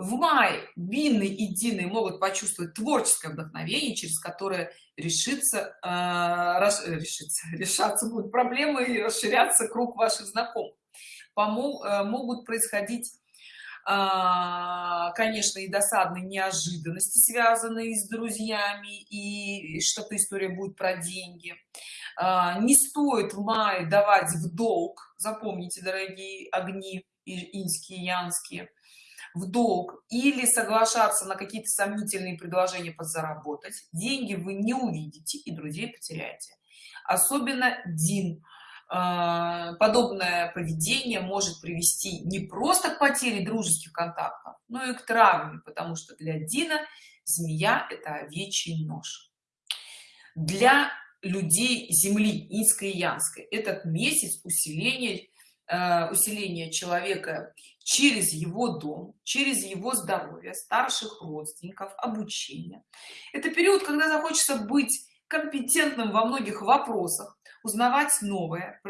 в мае бины и дины могут почувствовать творческое вдохновение через которое решится э, рас, решится [LAUGHS] решаться будут проблемы и расширяться круг ваших знакомых. Помог, э, могут происходить э, конечно и досадные неожиданности связанные с друзьями и что-то история будет про деньги. Э, не стоит в мае давать в долг запомните дорогие огни инские янские в долг или соглашаться на какие-то сомнительные предложения подзаработать деньги вы не увидите и друзей потеряете. Особенно дин. А, подобное поведение может привести не просто к потере дружеских контактов но и к травме потому что для дина змея это овечий нож. Для людей земли инской и янской этот месяц усиления Э, усиления человека через его дом через его здоровье старших родственников обучение. Это период когда захочется быть компетентным во многих вопросах узнавать новое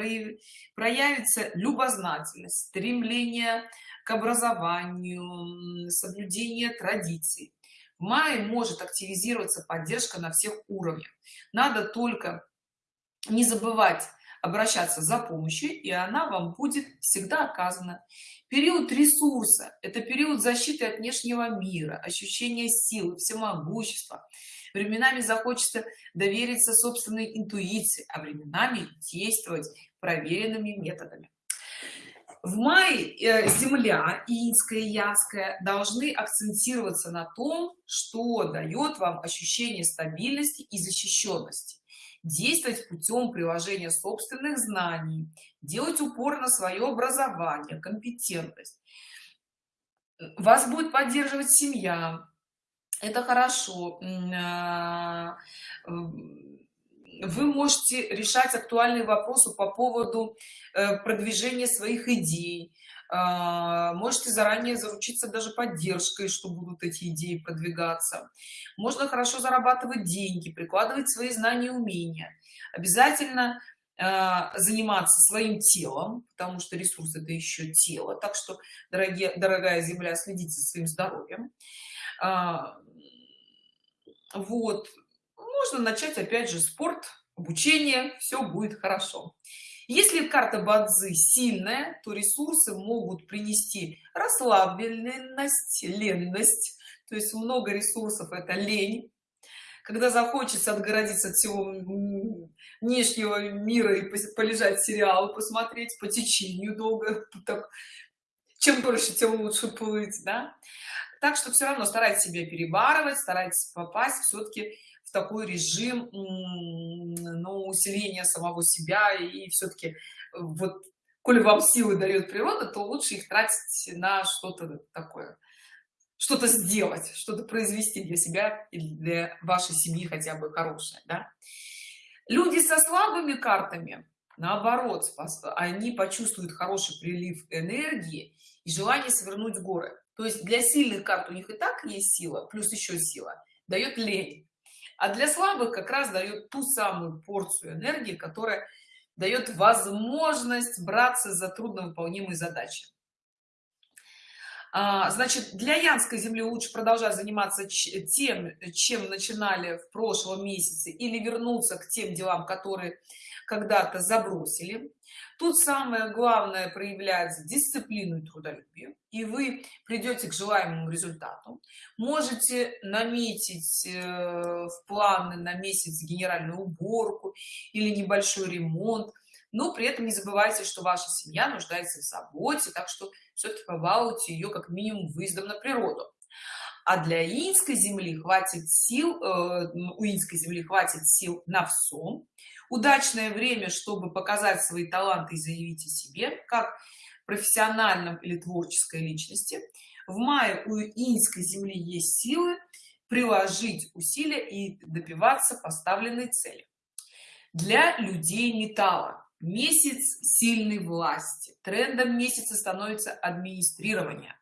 проявится любознательность стремление к образованию соблюдение традиций. В мае может активизироваться поддержка на всех уровнях. Надо только не забывать обращаться за помощью и она вам будет всегда оказана. Период ресурса это период защиты от внешнего мира ощущение силы всемогущества. Временами захочется довериться собственной интуиции а временами действовать проверенными методами. В мае э, земля инская и янская должны акцентироваться на том что дает вам ощущение стабильности и защищенности действовать путем приложения собственных знаний делать упор на свое образование компетентность. Вас будет поддерживать семья. Это хорошо. А, вы можете решать актуальные вопросы по поводу э, продвижения своих идей можете заранее заручиться даже поддержкой что будут эти идеи продвигаться. Можно хорошо зарабатывать деньги прикладывать свои знания и умения. Обязательно а, заниматься своим телом потому что ресурс это еще тело. Так что дорогие дорогая земля следите за своим здоровьем. А, вот. Можно начать опять же спорт обучение. Все будет хорошо если карта бадзы сильная то ресурсы могут принести расслабленность ленность то есть много ресурсов это лень когда захочется отгородиться от всего внешнего мира и полежать сериалы посмотреть по течению долго [LAUGHS] так, чем больше тем лучше плыть да? так что все равно старайтесь себя перебарывать старайтесь попасть все-таки такой режим ну, усиления самого себя. И все-таки вот коли вам силы дает природа то лучше их тратить на что-то такое что-то сделать что-то произвести для себя или для вашей семьи хотя бы хорошее да? люди со слабыми картами наоборот они почувствуют хороший прилив энергии и желание свернуть горы. То есть для сильных карт у них и так есть сила плюс еще сила дает лень а для слабых как раз дает ту самую порцию энергии которая дает возможность браться за трудновыполнимые задачи значит для янской земли лучше продолжать заниматься тем чем начинали в прошлом месяце или вернуться к тем делам которые когда-то забросили. Тут самое главное проявлять дисциплину и трудолюбие и вы придете к желаемому результату. Можете наметить э, в планы на месяц генеральную уборку или небольшой ремонт но при этом не забывайте что ваша семья нуждается в заботе так что все-таки побалуйте ее как минимум выездом на природу. А для инской земли хватит сил э, у инской земли хватит сил на всем удачное время чтобы показать свои таланты и заявить о себе как профессиональном или творческой личности. В мае у инской земли есть силы приложить усилия и добиваться поставленной цели. Для людей металла месяц сильной власти. Трендом месяца становится администрирование.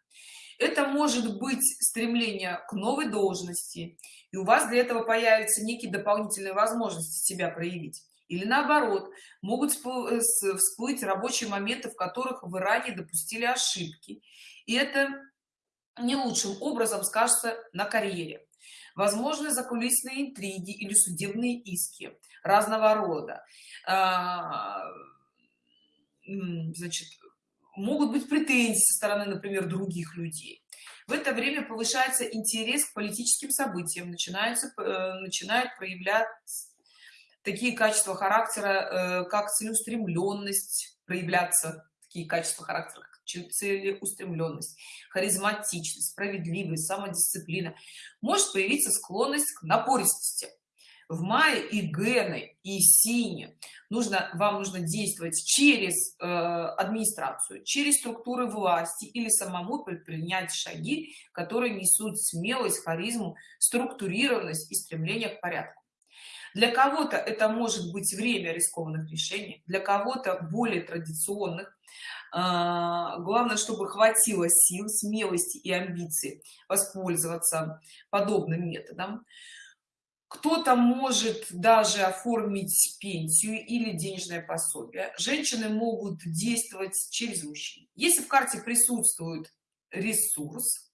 Это может быть стремление к новой должности и у вас для этого появятся некие дополнительные возможности себя проявить. Или наоборот могут э, всплыть рабочие моменты в которых вы ранее допустили ошибки. И это не лучшим образом скажется на карьере возможны закулисные интриги или судебные иски разного рода. А, значит могут быть претензии со стороны например других людей. В это время повышается интерес к политическим событиям начинаются э, начинают проявлять такие качества характера э, как целеустремленность проявляться такие качества характера целеустремленность харизматичность справедливость самодисциплина. Может появиться склонность к напористости. В мае и гены и сине нужно вам нужно действовать через э, администрацию через структуры власти или самому предпринять шаги которые несут смелость харизму структурированность и стремление к порядку. Для кого-то это может быть время рискованных решений для кого-то более традиционных главное чтобы хватило сил смелости и амбиций воспользоваться подобным методом. Кто-то может даже оформить пенсию или денежное пособие. Женщины могут действовать через мужчин. Если в карте присутствует ресурс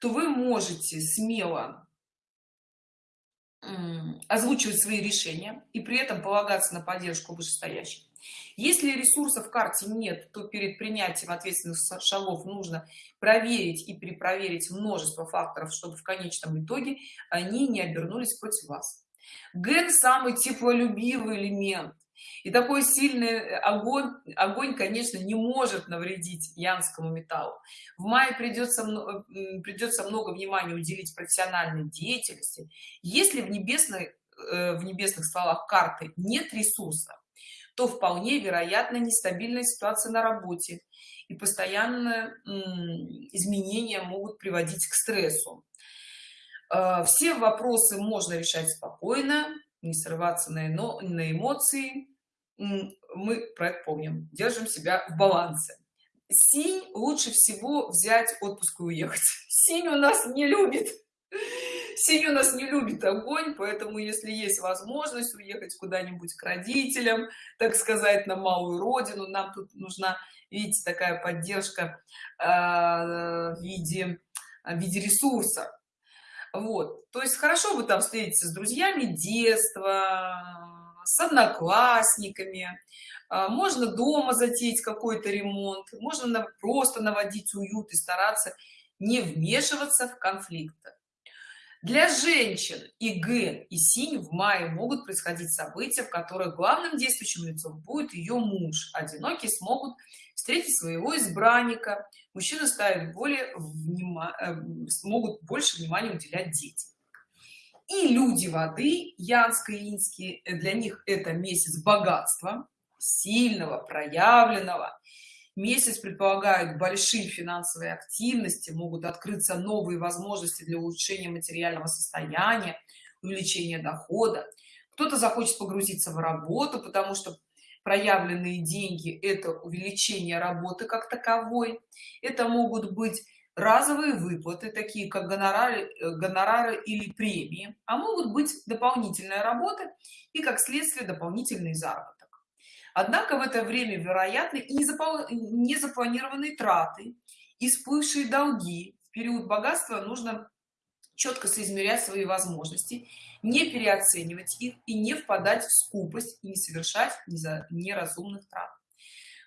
то вы можете смело озвучивать свои решения и при этом полагаться на поддержку вышестоящих если ресурсов в карте нет то перед принятием ответственных шагов нужно проверить и перепроверить множество факторов чтобы в конечном итоге они не обернулись против вас. Ген самый теплолюбивый элемент. И такой сильный огонь огонь конечно не может навредить янскому металлу. В мае придется придется много внимания уделить профессиональной деятельности. Если в небесной э, в небесных стволах карты нет ресурса то вполне вероятно нестабильная ситуация на работе и постоянно изменения могут приводить к стрессу. Э, все вопросы можно решать спокойно не срываться на, на эмоции. Мы про это помним. Держим себя в балансе. Синь лучше всего взять отпуск и уехать. [LAUGHS] Синь у нас не любит синь у нас не любит огонь поэтому если есть возможность уехать куда-нибудь к родителям так сказать на малую родину нам тут нужна видите такая поддержка э, в виде в виде ресурса. Вот. То есть хорошо бы там встретиться с друзьями детства с одноклассниками а, можно дома затеять какой-то ремонт можно просто наводить уют и стараться не вмешиваться в конфликты для женщин и ген и синь в мае могут происходить события в которых главным действующим лицом будет ее муж. Одинокие смогут встретить своего избранника. Мужчины ставят более внима... Э, смогут больше внимания уделять детям. И люди воды янско-инские для них это месяц богатства сильного проявленного месяц предполагает большие финансовые активности могут открыться новые возможности для улучшения материального состояния увеличения дохода. Кто-то захочет погрузиться в работу потому что проявленные деньги это увеличение работы как таковой. Это могут быть разовые выплаты такие как гонорары э, гонорары или премии а могут быть дополнительная работа и как следствие дополнительный заработок однако в это время вероятны и незапланированные траты и всплывшие долги. В период богатства нужно четко соизмерять свои возможности не переоценивать их и не впадать в скупость и не совершать неразумных трат.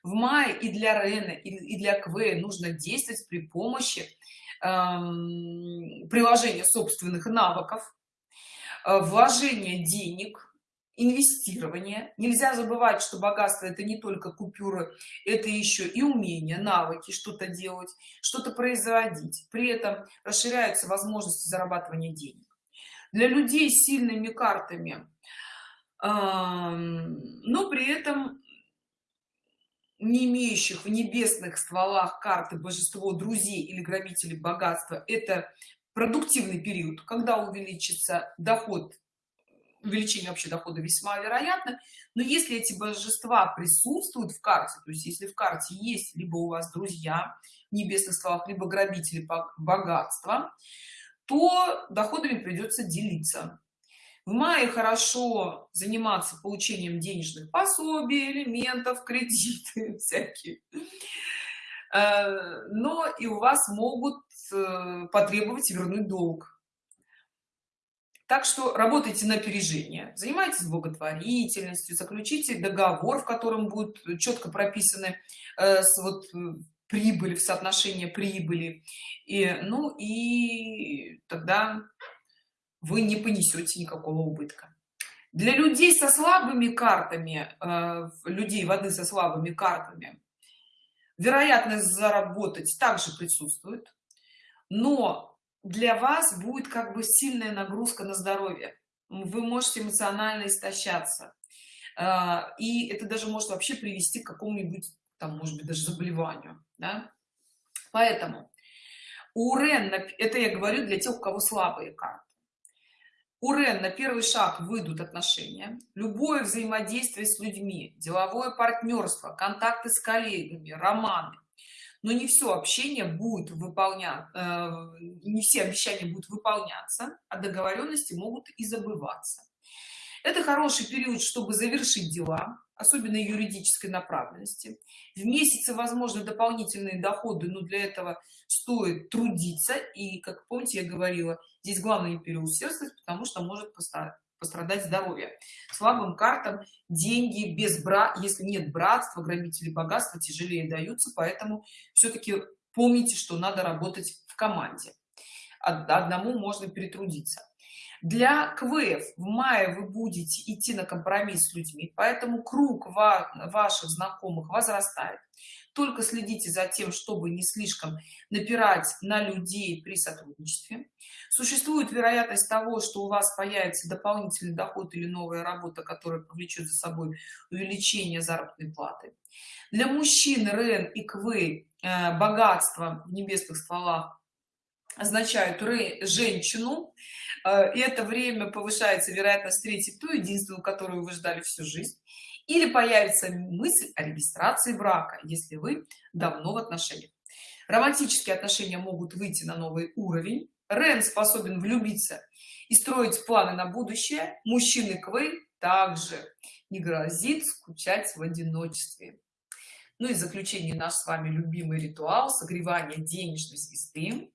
В мае и для Рена и для Кве нужно действовать при помощи эм, приложения собственных навыков. Э, вложения денег инвестирование. Нельзя забывать что богатство это не только купюры это еще и умения навыки что-то делать что-то производить. При этом расширяются возможности зарабатывания денег. Для людей с сильными картами но при этом не имеющих в небесных стволах карты божество друзей или грабителей богатства это продуктивный период когда увеличится доход увеличение вообще дохода весьма вероятно. Но если эти божества присутствуют в карте то есть если в карте есть либо у вас друзья в небесных словах либо грабители богатства то доходами придется делиться. В мае хорошо заниматься получением денежных пособий элементов кредиты [LAUGHS] всякие. Э, но и у вас могут э, потребовать вернуть долг так что работайте на опережение занимайтесь благотворительностью заключите договор в котором будет четко прописаны э, с вот э, прибыли в соотношение прибыли. И ну и тогда вы не понесете никакого убытка. Для людей со слабыми картами э, людей воды со слабыми картами вероятность заработать также присутствует. Но для вас будет как бы сильная нагрузка на здоровье. Вы можете эмоционально истощаться. А, и это даже может вообще привести к какому-нибудь там может быть даже заболеванию да? поэтому у Рен это я говорю для тех у кого слабые карты. У Рен на первый шаг выйдут отношения любое взаимодействие с людьми деловое партнерство контакты с коллегами романы но не все общение будет выполнять э, не все обещания будут выполняться а договоренности могут и забываться. Это хороший период чтобы завершить дела особенно юридической направленности. В месяце возможно дополнительные доходы но для этого стоит трудиться. И как помните я говорила здесь главное переусердствовать потому что может пострадать здоровье. Слабым картам деньги без бра если нет братства грабители богатства тяжелее даются поэтому все-таки помните что надо работать в команде. Одному можно перетрудиться для квф в мае вы будете идти на компромисс с людьми поэтому круг ваших знакомых возрастает. Только следите за тем чтобы не слишком напирать на людей при сотрудничестве. Существует вероятность того что у вас появится дополнительный доход или новая работа которая повлечет за собой увеличение заработной платы. Для мужчин рен и квы э, богатство в небесных стволах означают женщину э, и это время повышается вероятность встретить ту единственную которую вы ждали всю жизнь. Или появится мысль о регистрации брака если вы давно в отношениях. Романтические отношения могут выйти на новый уровень. Рен способен влюбиться и строить планы на будущее. Мужчины квы также. Не грозит скучать в одиночестве. Ну и заключение наш с вами любимый ритуал согревания денежной звезды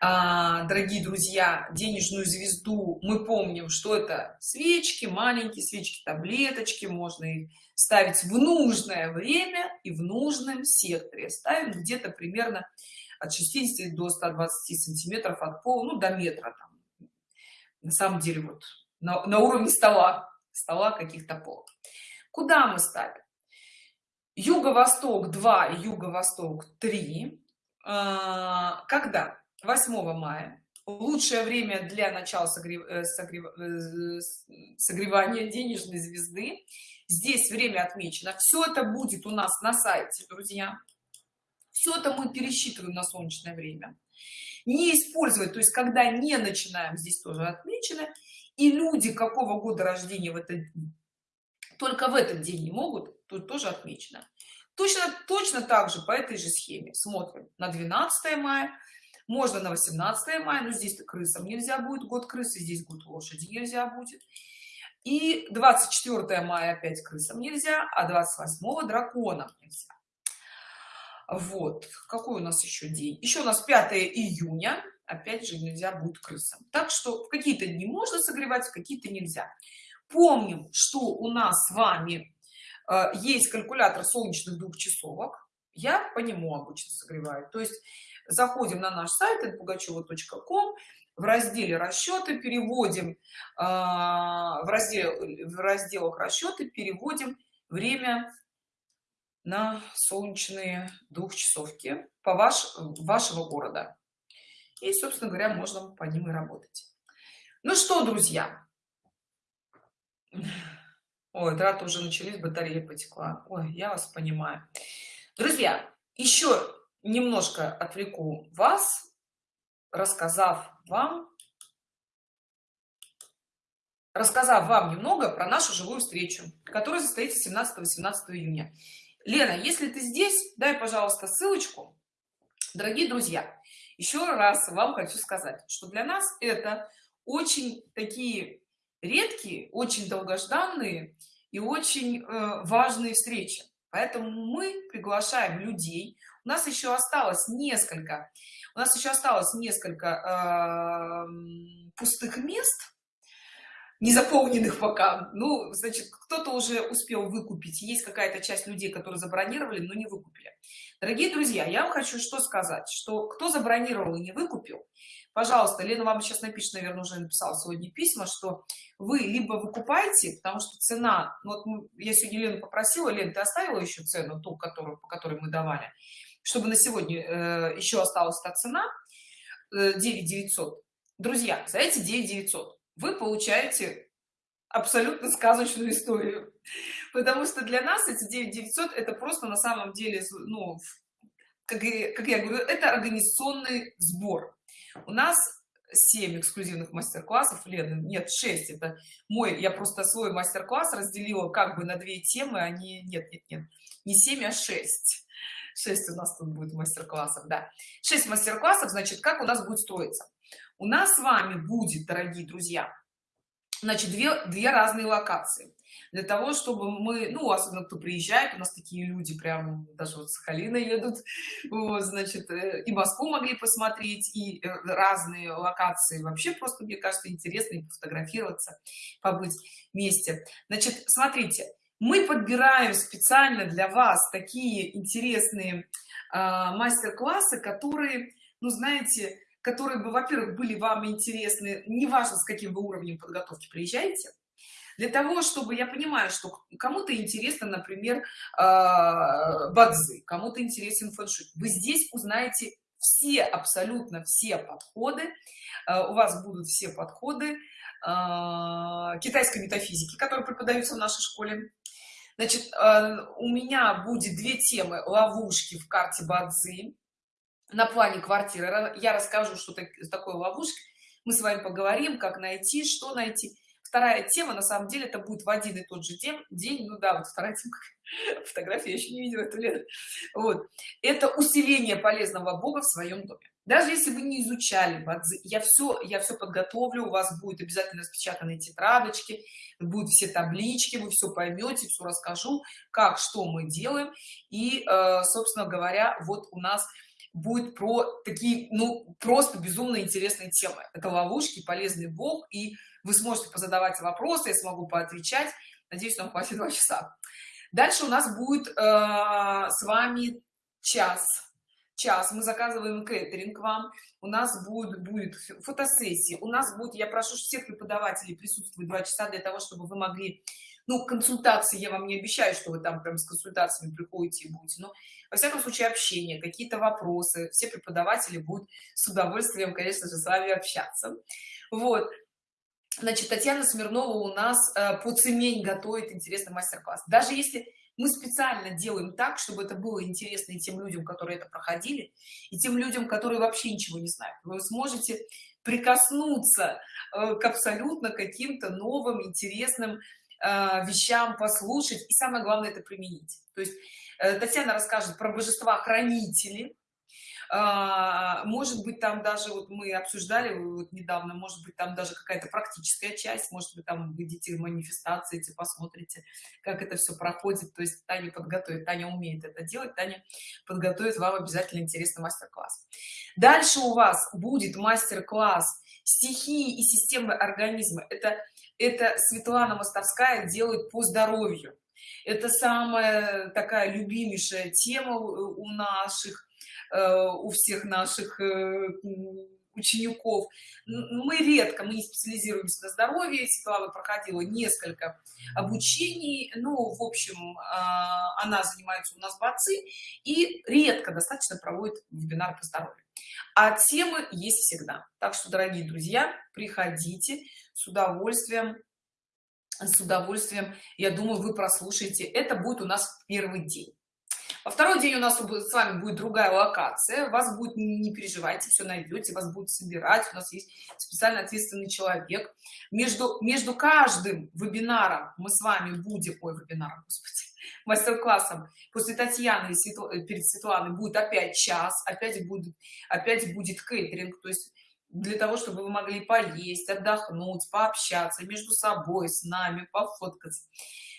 дорогие друзья денежную звезду мы помним что это свечки маленькие свечки таблеточки можно их ставить в нужное время и в нужном секторе. Ставим где-то примерно от 60 до 120 сантиметров от пола ну до метра там. на самом деле вот на, на уровне стола стола каких-то полов куда мы ставим? Юго-восток 2 юго-восток 3 а, когда 8 мая. Лучшее время для начала согрев... Э, согрев... Э, согревания денежной звезды. Здесь время отмечено. Все это будет у нас на сайте друзья. Все это мы пересчитываем на солнечное время. Не использовать то есть когда не начинаем здесь тоже отмечено. И люди какого года рождения в этот только в этот день не могут тут тоже отмечено. Точно точно так же по этой же схеме. Смотрим. На 12 мая можно на 18 мая но здесь крысам нельзя будет год крысы здесь год лошади нельзя будет. И 24 мая опять крысам нельзя а 28 драконам нельзя. Вот какой у нас еще день? Еще у нас 5 июня опять же нельзя будет крысам. Так что в какие-то дни можно согревать какие-то нельзя. Помним что у нас с вами э, есть калькулятор солнечных двухчасовок я по нему обычно согреваю. То есть заходим на наш сайт пугачева.ком в разделе расчеты переводим э, в раздел в разделах расчеты переводим время на солнечные двухчасовки по ваш вашего города. И собственно говоря можно по ним и работать. Ну что друзья? Ой траты уже начались батарея потекла. Ой я вас понимаю. Друзья еще немножко отвлеку вас рассказав вам рассказав вам немного про нашу живую встречу которая состоится 17-18 июня. Лена если ты здесь дай пожалуйста ссылочку. Дорогие друзья еще раз вам хочу сказать что для нас это очень такие редкие очень долгожданные и очень э, важные встречи. Поэтому мы приглашаем людей у нас еще осталось несколько у нас еще осталось несколько э, пустых мест не заполненных пока. Ну значит кто-то уже успел выкупить. Есть какая-то часть людей которые забронировали но не выкупили. Дорогие друзья я вам хочу что сказать что кто забронировал и не выкупил пожалуйста лена вам сейчас напишет наверное уже написала сегодня письма что вы либо выкупаете потому что цена ну, вот я сегодня лену попросила лен ты оставила еще цену ту которую по которой мы давали чтобы на сегодня э, еще осталась та цена э, 9 900 друзья за эти 9 900 вы получаете абсолютно сказочную историю. Потому что для нас эти 9 900 это просто на самом деле ну как, как я говорю это организационный сбор. У нас 7 эксклюзивных мастер-классов Лены нет 6 это мой я просто свой мастер-класс разделила как бы на две темы они нет нет нет не 7 а 6 6 у нас тут будет мастер-классов да. 6 мастер-классов значит как у нас будет строиться? У нас с вами будет дорогие друзья значит две две разные локации. Для того чтобы мы ну особенно кто приезжает у нас такие люди прям даже вот Сахалина едут вот, значит э, и Москву могли посмотреть и э, разные локации. Вообще просто мне кажется интересно и пофотографироваться побыть вместе. Значит смотрите мы подбираем специально для вас такие интересные э, мастер-классы которые ну знаете которые бы во-первых были вам интересны неважно с каким вы уровнем подготовки приезжаете. Для того чтобы я понимаю что кому-то интересно например а, бадзы кому-то интересен фэншуй. Вы здесь узнаете все абсолютно все подходы. А, у вас будут все подходы китайской метафизики которые преподаются в нашей школе значит у меня будет две темы. Ловушки в карте бадзи на плане квартиры. Я расскажу что такое ловушка. Мы с вами поговорим как найти что найти. Вторая тема на самом деле это будет в один и тот же день день. Ну да вот вторая тема. [LAUGHS] Фотографии я еще не видела эту лет вот. Это усиление полезного бога в своем доме даже если вы не изучали я все я все подготовлю у вас будет обязательно распечатанные тетрадочки будут все таблички вы все поймете все расскажу как что мы делаем. И э, собственно говоря вот у нас будет про такие ну просто безумно интересные темы. Это ловушки полезный бог и вы сможете позадавать вопросы я смогу поотвечать. Надеюсь нам хватит два часа. Дальше у нас будет э, с вами час час мы заказываем кейтеринг вам у нас будет будет фотосессии у нас будет я прошу всех преподавателей присутствовать два часа для того чтобы вы могли ну консультации я вам не обещаю что вы там прям с консультациями приходите и будете но во всяком случае общение какие-то вопросы все преподаватели будут с удовольствием конечно же с вами общаться. Вот. Значит татьяна смирнова у нас э, по цемень готовит интересный мастер-класс. Даже если мы специально делаем так чтобы это было интересно и тем людям которые это проходили и тем людям которые вообще ничего не знают. Вы сможете прикоснуться э, к абсолютно каким-то новым интересным э, вещам послушать и самое главное это применить. То есть э, татьяна расскажет про божества хранители может быть там даже вот мы обсуждали вот недавно может быть там даже какая-то практическая часть может быть там видите манифестации эти посмотрите как это все проходит. То есть таня подготовит таня умеет это делать таня подготовит вам обязательно интересный мастер-класс. Дальше у вас будет мастер-класс стихии и системы организма это это светлана мостовская делает по здоровью. Это самая такая любимейшая тема у наших у всех наших э, учеников. Мы редко мы не специализируемся на здоровье. Светлана проходила несколько обучений. Ну в общем а, она занимается у нас бацы и редко достаточно проводит вебинар по здоровью. А темы есть всегда. Так что дорогие друзья приходите с удовольствием с удовольствием. Я думаю вы прослушаете. Это будет у нас первый день во второй день у нас с вами будет другая локация. Вас будет не переживайте все найдете вас будут собирать. У нас есть специально ответственный человек. Между между каждым вебинаром мы с вами будем ой вебинаром [LAUGHS] мастер-классом. После татьяны и перед светланой будет опять час опять будет опять будет кейтеринг то есть для того чтобы вы могли поесть отдохнуть пообщаться между собой с нами пофоткаться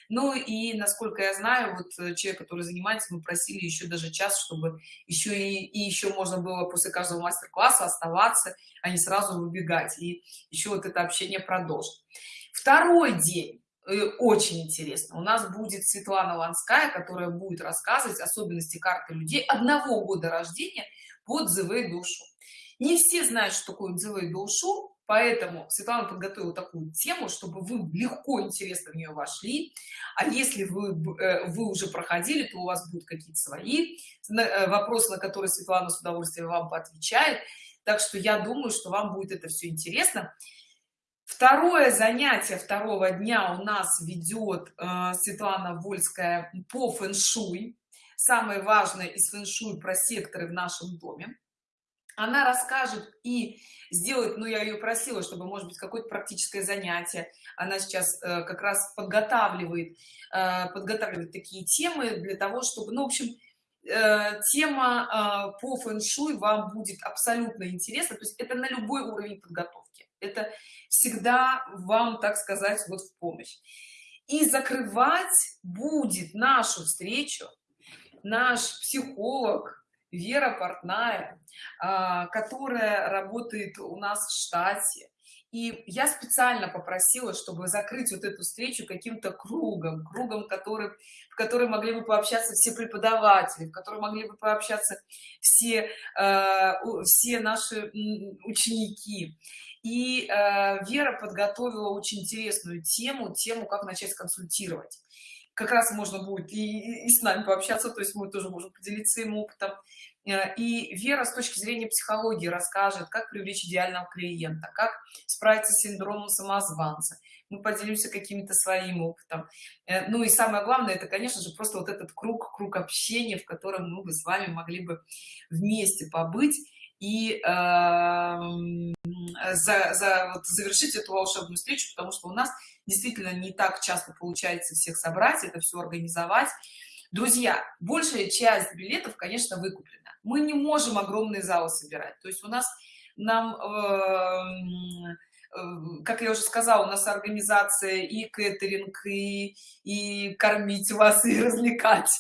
ну и насколько я знаю вот э, человек который занимается мы просили еще даже час чтобы еще и, и еще можно было после каждого мастер-класса оставаться а не сразу выбегать. И еще вот это общение продолжить второй день э, очень интересно у нас будет светлана ланская которая будет рассказывать особенности карты людей одного года рождения под отзывы душу не все знают что такое отзывы душу поэтому светлана подготовила такую тему чтобы вы легко интересно в нее вошли. А если вы э, вы уже проходили то у вас будут какие-то свои э, вопросы на которые светлана с удовольствием вам поотвечает. Так что я думаю что вам будет это все интересно. Второе занятие второго дня у нас ведет э, светлана вольская по фэн-шуй. Самое важное из фэн-шуй про секторы в нашем доме она расскажет и сделает ну я ее просила чтобы может быть какое-то практическое занятие. Она сейчас э, как раз подготавливает э, подготавливает такие темы для того чтобы ну в общем э, тема э, по фэн-шуй вам будет абсолютно интересна. То есть это на любой уровень подготовки. Это всегда вам так сказать вот в помощь. И закрывать будет нашу встречу наш психолог Вера Портная, а, которая работает у нас в штате. И я специально попросила чтобы закрыть вот эту встречу каким-то кругом кругом который в который могли бы пообщаться все преподаватели в котором могли бы пообщаться все э, все наши ученики. И э, вера подготовила очень интересную тему тему как начать консультировать как раз можно будет и, и с нами пообщаться то есть мы тоже можем поделиться им опытом. Э, и вера с точки зрения психологии расскажет как привлечь идеального клиента как справиться с синдромом самозванца. Мы поделимся какими-то своим опытом. Э, ну и самое главное это конечно же просто вот этот круг круг общения в котором мы бы с вами могли бы вместе побыть и э, за, за вот завершить эту волшебную встречу потому что у нас действительно не так часто получается всех собрать это все организовать. Друзья большая часть билетов конечно выкуплена. Мы не можем огромные залы собирать. То есть у нас нам э, э, как я уже сказала у нас организация и кэтеринг и и кормить вас и развлекать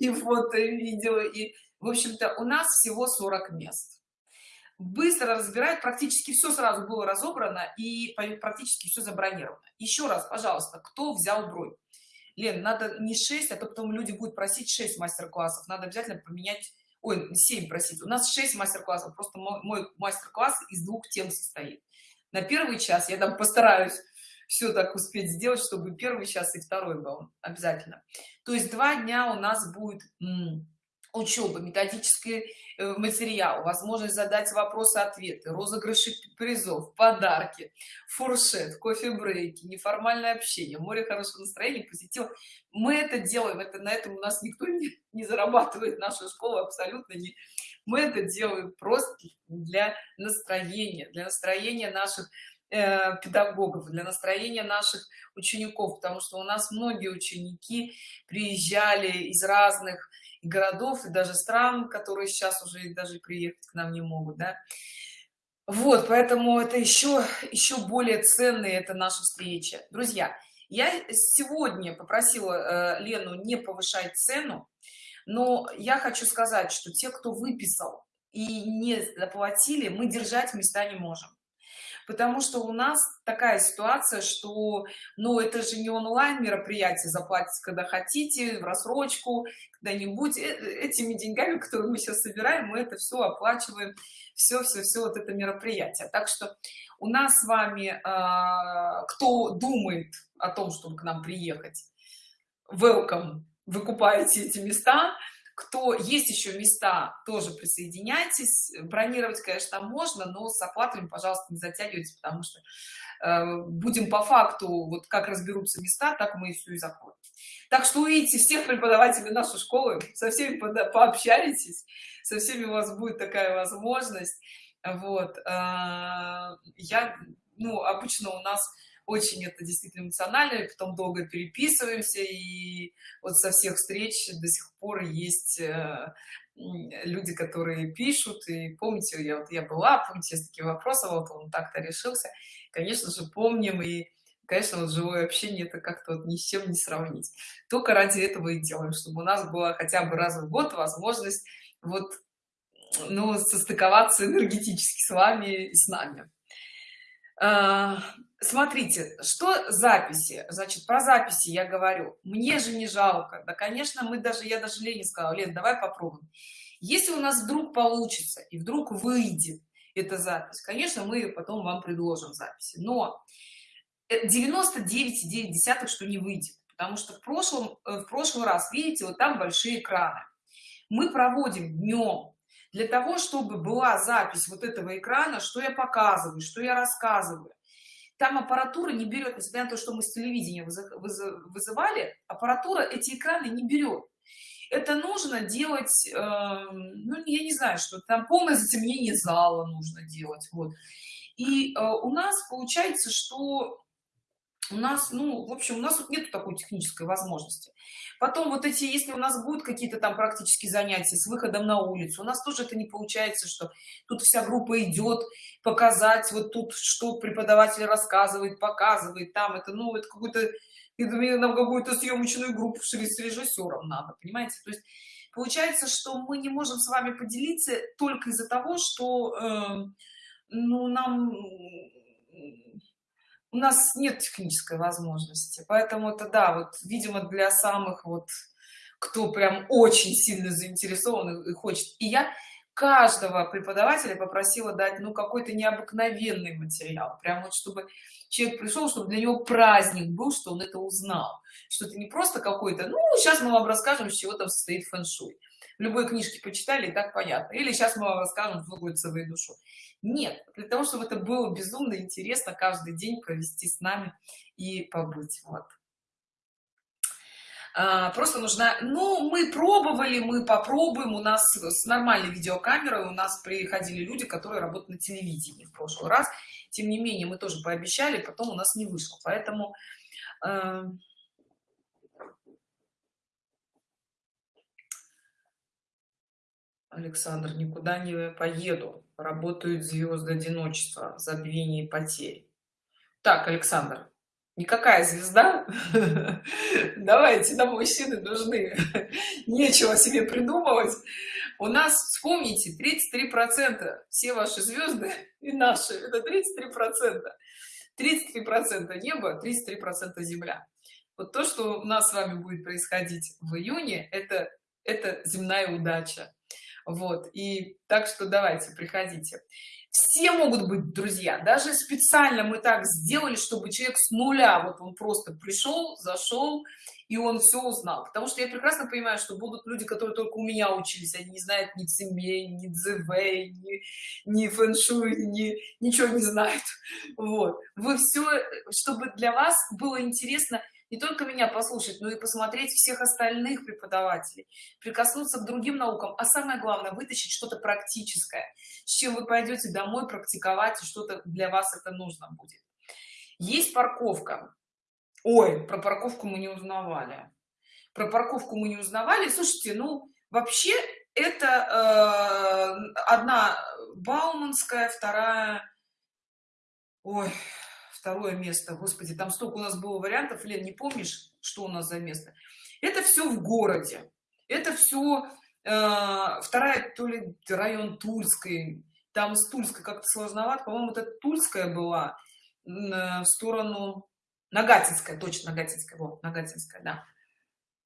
и фото и видео и в общем-то у нас всего 40 мест быстро разбирать практически все сразу было разобрано и практически все забронировано. Еще раз пожалуйста кто взял бронь? Лен надо не 6 а то потом люди будут просить 6 мастер-классов. Надо обязательно поменять ой 7 простите у нас 6 мастер-классов просто мой, мой мастер-класс из двух тем состоит. На первый час я там постараюсь все так успеть сделать чтобы первый час и второй был обязательно. То есть два дня у нас будет учеба методический э, материал возможность задать вопросы ответы розыгрыши призов подарки фуршет кофе брейки неформальное общение море хорошего настроения позитива. Мы это делаем это на этом у нас никто не, не зарабатывает наша школа абсолютно не. Мы это делаем просто для настроения для настроения наших э, педагогов для настроения наших учеников потому что у нас многие ученики приезжали из разных городов и даже стран которые сейчас уже даже приехать к нам не могут да. Вот поэтому это еще еще более ценные это наша встреча друзья я сегодня попросила э, лену не повышать цену но я хочу сказать что те кто выписал и не заплатили мы держать места не можем потому что у нас такая ситуация что ну это же не онлайн мероприятие заплатить когда хотите в рассрочку когда-нибудь. Э, этими деньгами которые мы сейчас собираем мы это все оплачиваем. Все все все вот это мероприятие. Так что у нас с вами э, кто думает о том чтобы к нам приехать welcome вы купаете эти места кто есть еще места тоже присоединяйтесь. Бронировать конечно можно но с оплатами пожалуйста не затягивайте потому что э, будем по факту вот как разберутся места так мы и все и закроем так что увидите всех преподавателей нашей школы со всеми пообщаетесь со всеми у вас будет такая возможность. Вот э, я ну обычно у нас очень это действительно эмоционально и потом долго переписываемся и вот со всех встреч до сих пор есть э, люди которые пишут и помните я вот я была помните есть такие вопросы вот он так-то решился. Конечно же помним и конечно вот живое общение это как-то вот ни с чем не сравнить. Только ради этого и делаем чтобы у нас была хотя бы раз в год возможность вот ну состыковаться энергетически с вами и с нами смотрите что записи? Значит про записи я говорю. Мне же не жалко. Да конечно мы даже я даже лене сказала лен давай попробуем если у нас вдруг получится и вдруг выйдет эта запись конечно мы потом вам предложим записи. Но 99,9 десятых что не выйдет. Потому что в прошлом э, в прошлый раз видите вот там большие экраны. Мы проводим днем для того чтобы была запись вот этого экрана что я показываю что я рассказываю. Там аппаратура не берет несмотря на то что мы с телевидения вызывали аппаратура эти экраны не берет. Это нужно делать э, ну я не знаю что там полное затемнение зала нужно делать вот. И э, у нас получается что у нас ну в общем у нас тут нет такой технической возможности. Потом вот эти если у нас будут какие-то там практические занятия с выходом на улицу у нас тоже это не получается что тут вся группа идет показать вот тут что преподаватель рассказывает показывает там это ну это какой-то нам какую-то съемочную группу с режиссером надо понимаете? То есть получается что мы не можем с вами поделиться только из-за того что э, ну нам у нас нет технической возможности. Поэтому это да вот видимо для самых вот кто прям очень сильно заинтересован и хочет. И я каждого преподавателя попросила дать ну какой-то необыкновенный материал. Прям вот чтобы человек пришел чтобы для него праздник был что он это узнал. Что это не просто какой-то ну сейчас мы вам расскажем с чего там состоит фэн-шуй в любой книжке почитали и так понятно. Или сейчас мы вам расскажем что будет целую душу нет для того чтобы это было безумно интересно каждый день провести с нами и побыть вот просто нужна ну мы пробовали мы попробуем у нас с нормальной видеокамерой у нас приходили люди которые работают на телевидении в прошлый раз тем не менее мы тоже пообещали потом у нас не вышло поэтому э, Александр, никуда не поеду. Работают звезды одиночества, забвение и потери. Так, Александр, никакая звезда. [LAUGHS] Давайте, нам мужчины нужны. [LAUGHS] Нечего себе придумывать. У нас, вспомните, 33 процента все ваши звезды [LAUGHS] и наши. Это 33 процента. 33 процента небо, 33 процента земля. Вот то, что у нас с вами будет происходить в июне, это, это земная удача вот и так что давайте приходите все могут быть друзья. Даже специально мы так сделали чтобы человек с нуля вот он просто пришел зашел и он все узнал. Потому что я прекрасно понимаю что будут люди которые только у меня учились. Они не знают ни цимей ни дзв ни, ни фэншуй ни ничего не знают. Вот. Вы все чтобы для вас было интересно не только меня послушать но и посмотреть всех остальных преподавателей прикоснуться к другим наукам а самое главное вытащить что-то практическое с чем вы пойдете домой практиковать и что-то для вас это нужно будет. Есть парковка. Ой про парковку мы не узнавали. Про парковку мы не узнавали. Слушайте ну вообще это э, одна бауманская вторая ой второе место. Господи там столько у нас было вариантов. Лен не помнишь что у нас за место? Это все в городе. Это все э, вторая то ли район тульской. Там с тульской как-то сложновато. По-моему это тульская была э, в сторону нагатинская точно нагатинская. Вот нагатинская да.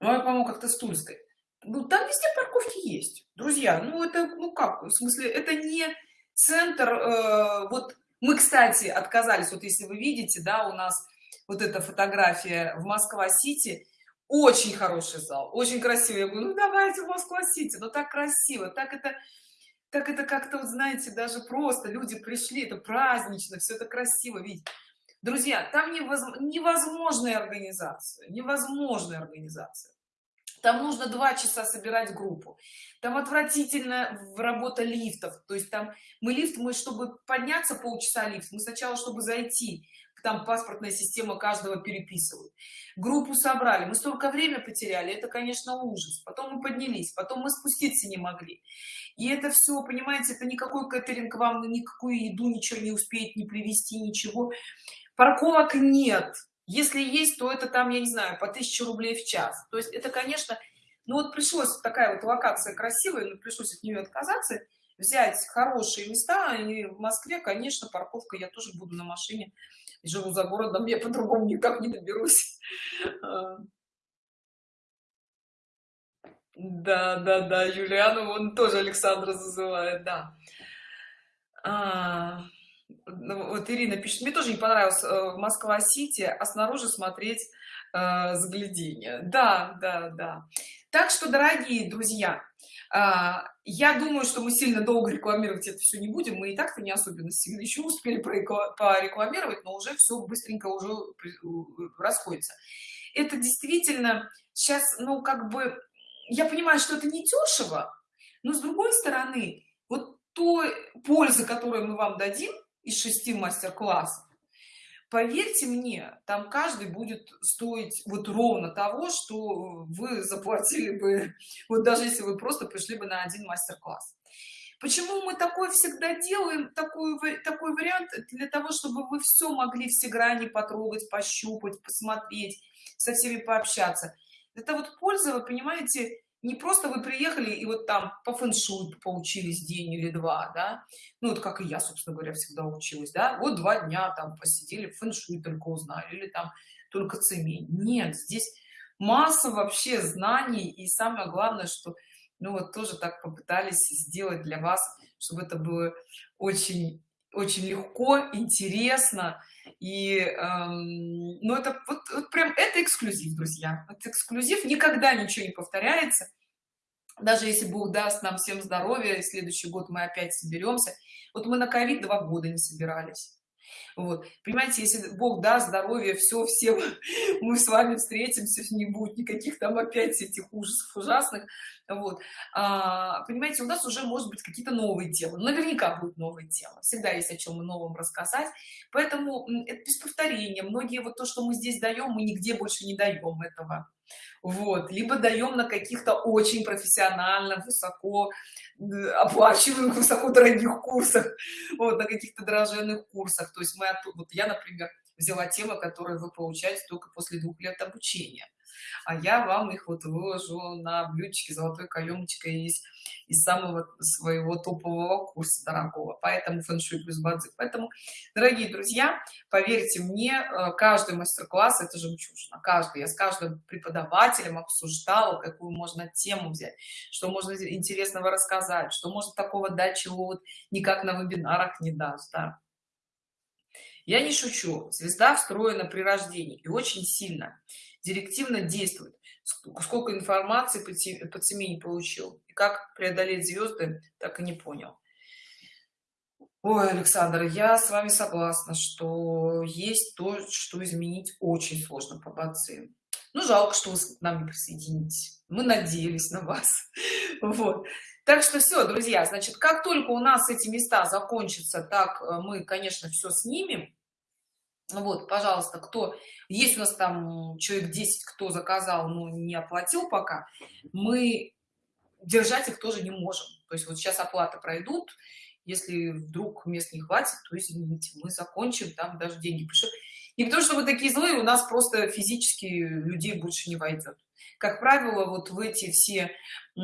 Ну, по-моему как-то с тульской. Ну там везде парковки есть друзья. Ну это ну как в смысле это не центр э, вот мы кстати отказались. Вот если вы видите да у нас вот эта фотография в москва-сити. Очень хороший зал очень красивый. Я говорю ну давайте в москва-сити но так красиво так это так это как-то вот знаете даже просто люди пришли это празднично все это красиво видеть. Друзья там невозможная организация невозможная организация там нужно два часа собирать группу. Там отвратительно работа лифтов. То есть там мы лифт мы чтобы подняться полчаса лифт мы сначала чтобы зайти там паспортная система каждого переписывают группу собрали. Мы столько время потеряли это конечно ужас. Потом мы поднялись потом мы спуститься не могли. И это все понимаете это никакой катеринг вам никакую еду ничего не успеет не привезти ничего. Парковок нет если есть то это там я не знаю по 1000 рублей в час. То есть это конечно ну вот пришлось такая вот локация красивая но пришлось от нее отказаться взять хорошие места. И в москве конечно парковка я тоже буду на машине живу за городом я по-другому никак не доберусь. А. да да да юлиану он тоже александра зазывает да. А, ну, вот ирина пишет мне тоже не понравилось э, москва-сити а снаружи смотреть э, загляденье да да да. Так что дорогие друзья а, я думаю что мы сильно долго рекламировать это все не будем. Мы и так-то не особенно сильно еще успели порекламировать но уже все быстренько уже расходится. Это действительно сейчас ну как бы я понимаю что это не дешево но с другой стороны вот той пользы которую мы вам дадим из шести мастер-классов. Поверьте мне там каждый будет стоить вот ровно того что вы заплатили бы вот даже если вы просто пришли бы на один мастер-класс. Почему мы такой всегда делаем такой такой вариант? Для того чтобы вы все могли все грани потрогать пощупать посмотреть со всеми пообщаться. Это вот польза вы понимаете не просто вы приехали и вот там по фэншуй поучились день или два да. Ну вот как и я собственно говоря всегда училась да. Вот два дня там посидели фэншуй только узнали или там только цемень. Нет здесь масса вообще знаний и самое главное что ну вот тоже так попытались сделать для вас чтобы это было очень очень легко интересно. И эм, ну это вот, вот прям это эксклюзив друзья. Это эксклюзив никогда ничего не повторяется. Даже если бог даст нам всем здоровья следующий год мы опять соберемся. Вот мы на ковид два года не собирались. Вот. Понимаете если бог даст здоровье все все [LAUGHS] мы с вами встретимся не будет никаких там опять этих ужасов ужасных вот. А, понимаете у нас уже может быть какие-то новые темы. Наверняка будут новые темы. Всегда есть о чем новом рассказать. Поэтому это без повторения. Многие вот то что мы здесь даем мы нигде больше не даем этого. Вот. Либо даем на каких-то очень профессионально высоко оплачиваемых высоко дорогих курсах. Вот на каких-то дорожных курсах. То есть мы вот я например взяла темы которые вы получаете только после двух лет обучения а я вам их вот выложу на блюдечке золотой каемочкой из, из самого своего топового курса дорогого. Поэтому фэншуй плюс бадзи. Поэтому дорогие друзья поверьте мне э, каждый мастер-класс это жемчужина. Каждый. Я с каждым преподавателем обсуждала какую можно тему взять что можно интересного рассказать что может такого дать чего вот никак на вебинарах не даст да? я не шучу. Звезда встроена при рождении и очень сильно директивно действует. Сколько информации по теме не получил и как преодолеть звезды так и не понял. Ой александр я с вами согласна что есть то что изменить очень сложно по бацы ну жалко что вы к нам не присоединитесь. Мы надеялись на вас. [LAUGHS] Вот. Так что все друзья значит как только у нас эти места закончатся так э, мы конечно все снимем вот пожалуйста кто есть у нас там человек 10 кто заказал но не оплатил пока мы держать их тоже не можем. То есть вот сейчас оплата пройдут если вдруг мест не хватит то извините мы закончим там даже деньги пришлют не потому что вы такие злые у нас просто физически людей больше не войдет. Как правило вот в эти все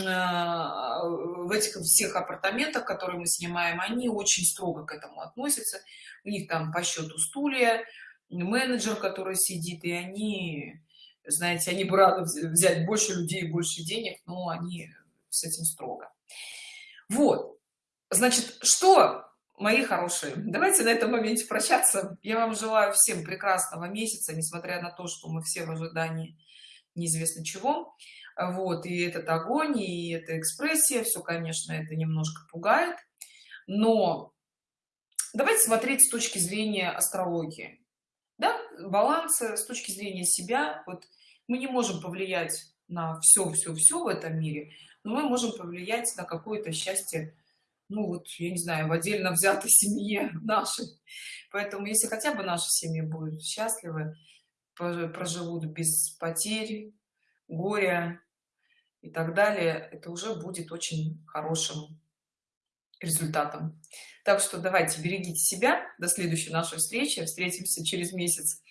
а, в этих всех апартаментах которые мы снимаем они очень строго к этому относятся. У них там по счету стулья менеджер который сидит и они знаете они бы рады взять больше людей больше денег но они с этим строго. Вот. Значит что мои хорошие. Давайте на этом моменте прощаться. Я вам желаю всем прекрасного месяца несмотря на то что мы все в ожидании неизвестно чего. Вот и этот огонь и эта экспрессия все конечно это немножко пугает. Но давайте смотреть с точки зрения астрологии. Да, баланса с точки зрения себя. Вот мы не можем повлиять на все все все в этом мире но мы можем повлиять на какое-то счастье ну вот я не знаю в отдельно взятой [LAUGHS] семье нашей. Поэтому если хотя бы наша семья будет счастливы проживут без потерь горя и так далее это уже будет очень хорошим результатом. Так что давайте берегите себя. До следующей нашей встречи. Встретимся через месяц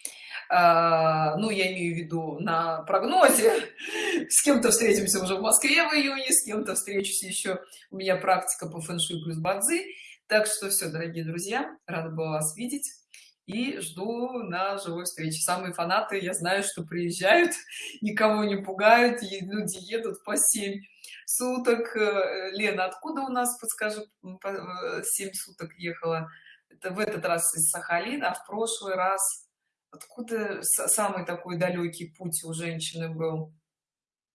ну я имею в виду на прогнозе. [LAUGHS] С кем-то встретимся уже в москве в июне с кем-то встречусь еще. У меня практика по фэншуй плюс бадзи. Так что все дорогие друзья рада была вас видеть. И жду на живой встречи самые фанаты я знаю что приезжают [LAUGHS] никого не пугают люди едут по 7 суток. Э, лена откуда у нас подскажу 7 э, суток ехала? Это в этот раз из сахалина а в прошлый раз откуда самый такой далекий путь у женщины был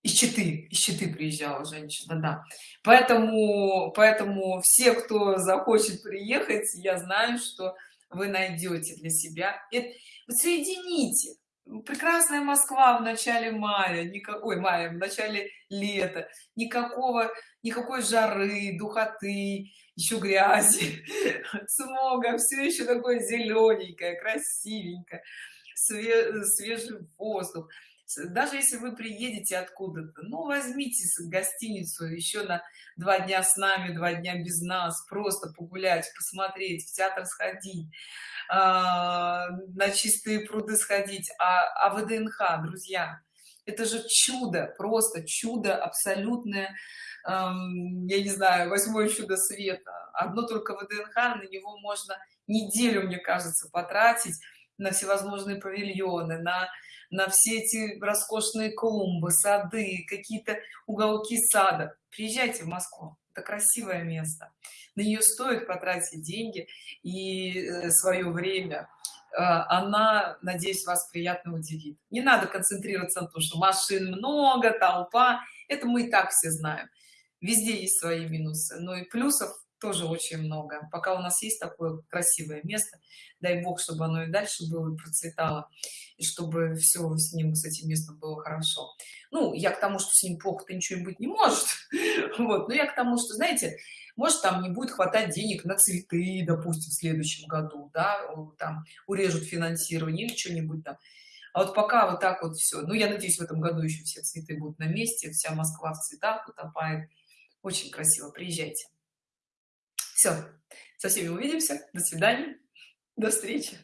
из Читы, из Читы приезжала женщина, да. Поэтому, поэтому все, кто захочет приехать, я знаю, что вы найдете для себя. Это, соедините. Прекрасная Москва в начале мая, никакой мая, в начале лета, никакого, никакой жары, духоты, еще грязи, [LAUGHS] смога, все еще такое зелененькое, красивенькое, свежий воздух даже если вы приедете откуда-то ну возьмите гостиницу еще на два дня с нами два дня без нас просто погулять посмотреть в театр сходить а, на чистые пруды сходить а, а вднх друзья это же чудо просто чудо абсолютное эм, я не знаю восьмое чудо света. Одно только вднх на него можно неделю мне кажется потратить на всевозможные павильоны на на все эти роскошные клумбы сады какие-то уголки сада. Приезжайте в москву это красивое место. На нее стоит потратить деньги и э, свое время. А, она надеюсь вас приятно удивит. Не надо концентрироваться на том что машин много толпа. Это мы и так все знаем. Везде есть свои минусы. Но и плюсов тоже очень много. Пока у нас есть такое красивое место дай бог чтобы оно и дальше было и процветало и чтобы все с ним с этим местом было хорошо. Ну я к тому что с ним плохо-то ничего быть не может [LAUGHS] вот но я к тому что знаете может там не будет хватать денег на цветы допустим в следующем году да там урежут финансирование или что-нибудь там. А вот пока вот так вот все ну я надеюсь в этом году еще все цветы будут на месте вся москва в цветах утопает. Очень красиво. Приезжайте все со всеми увидимся. До свидания. До встречи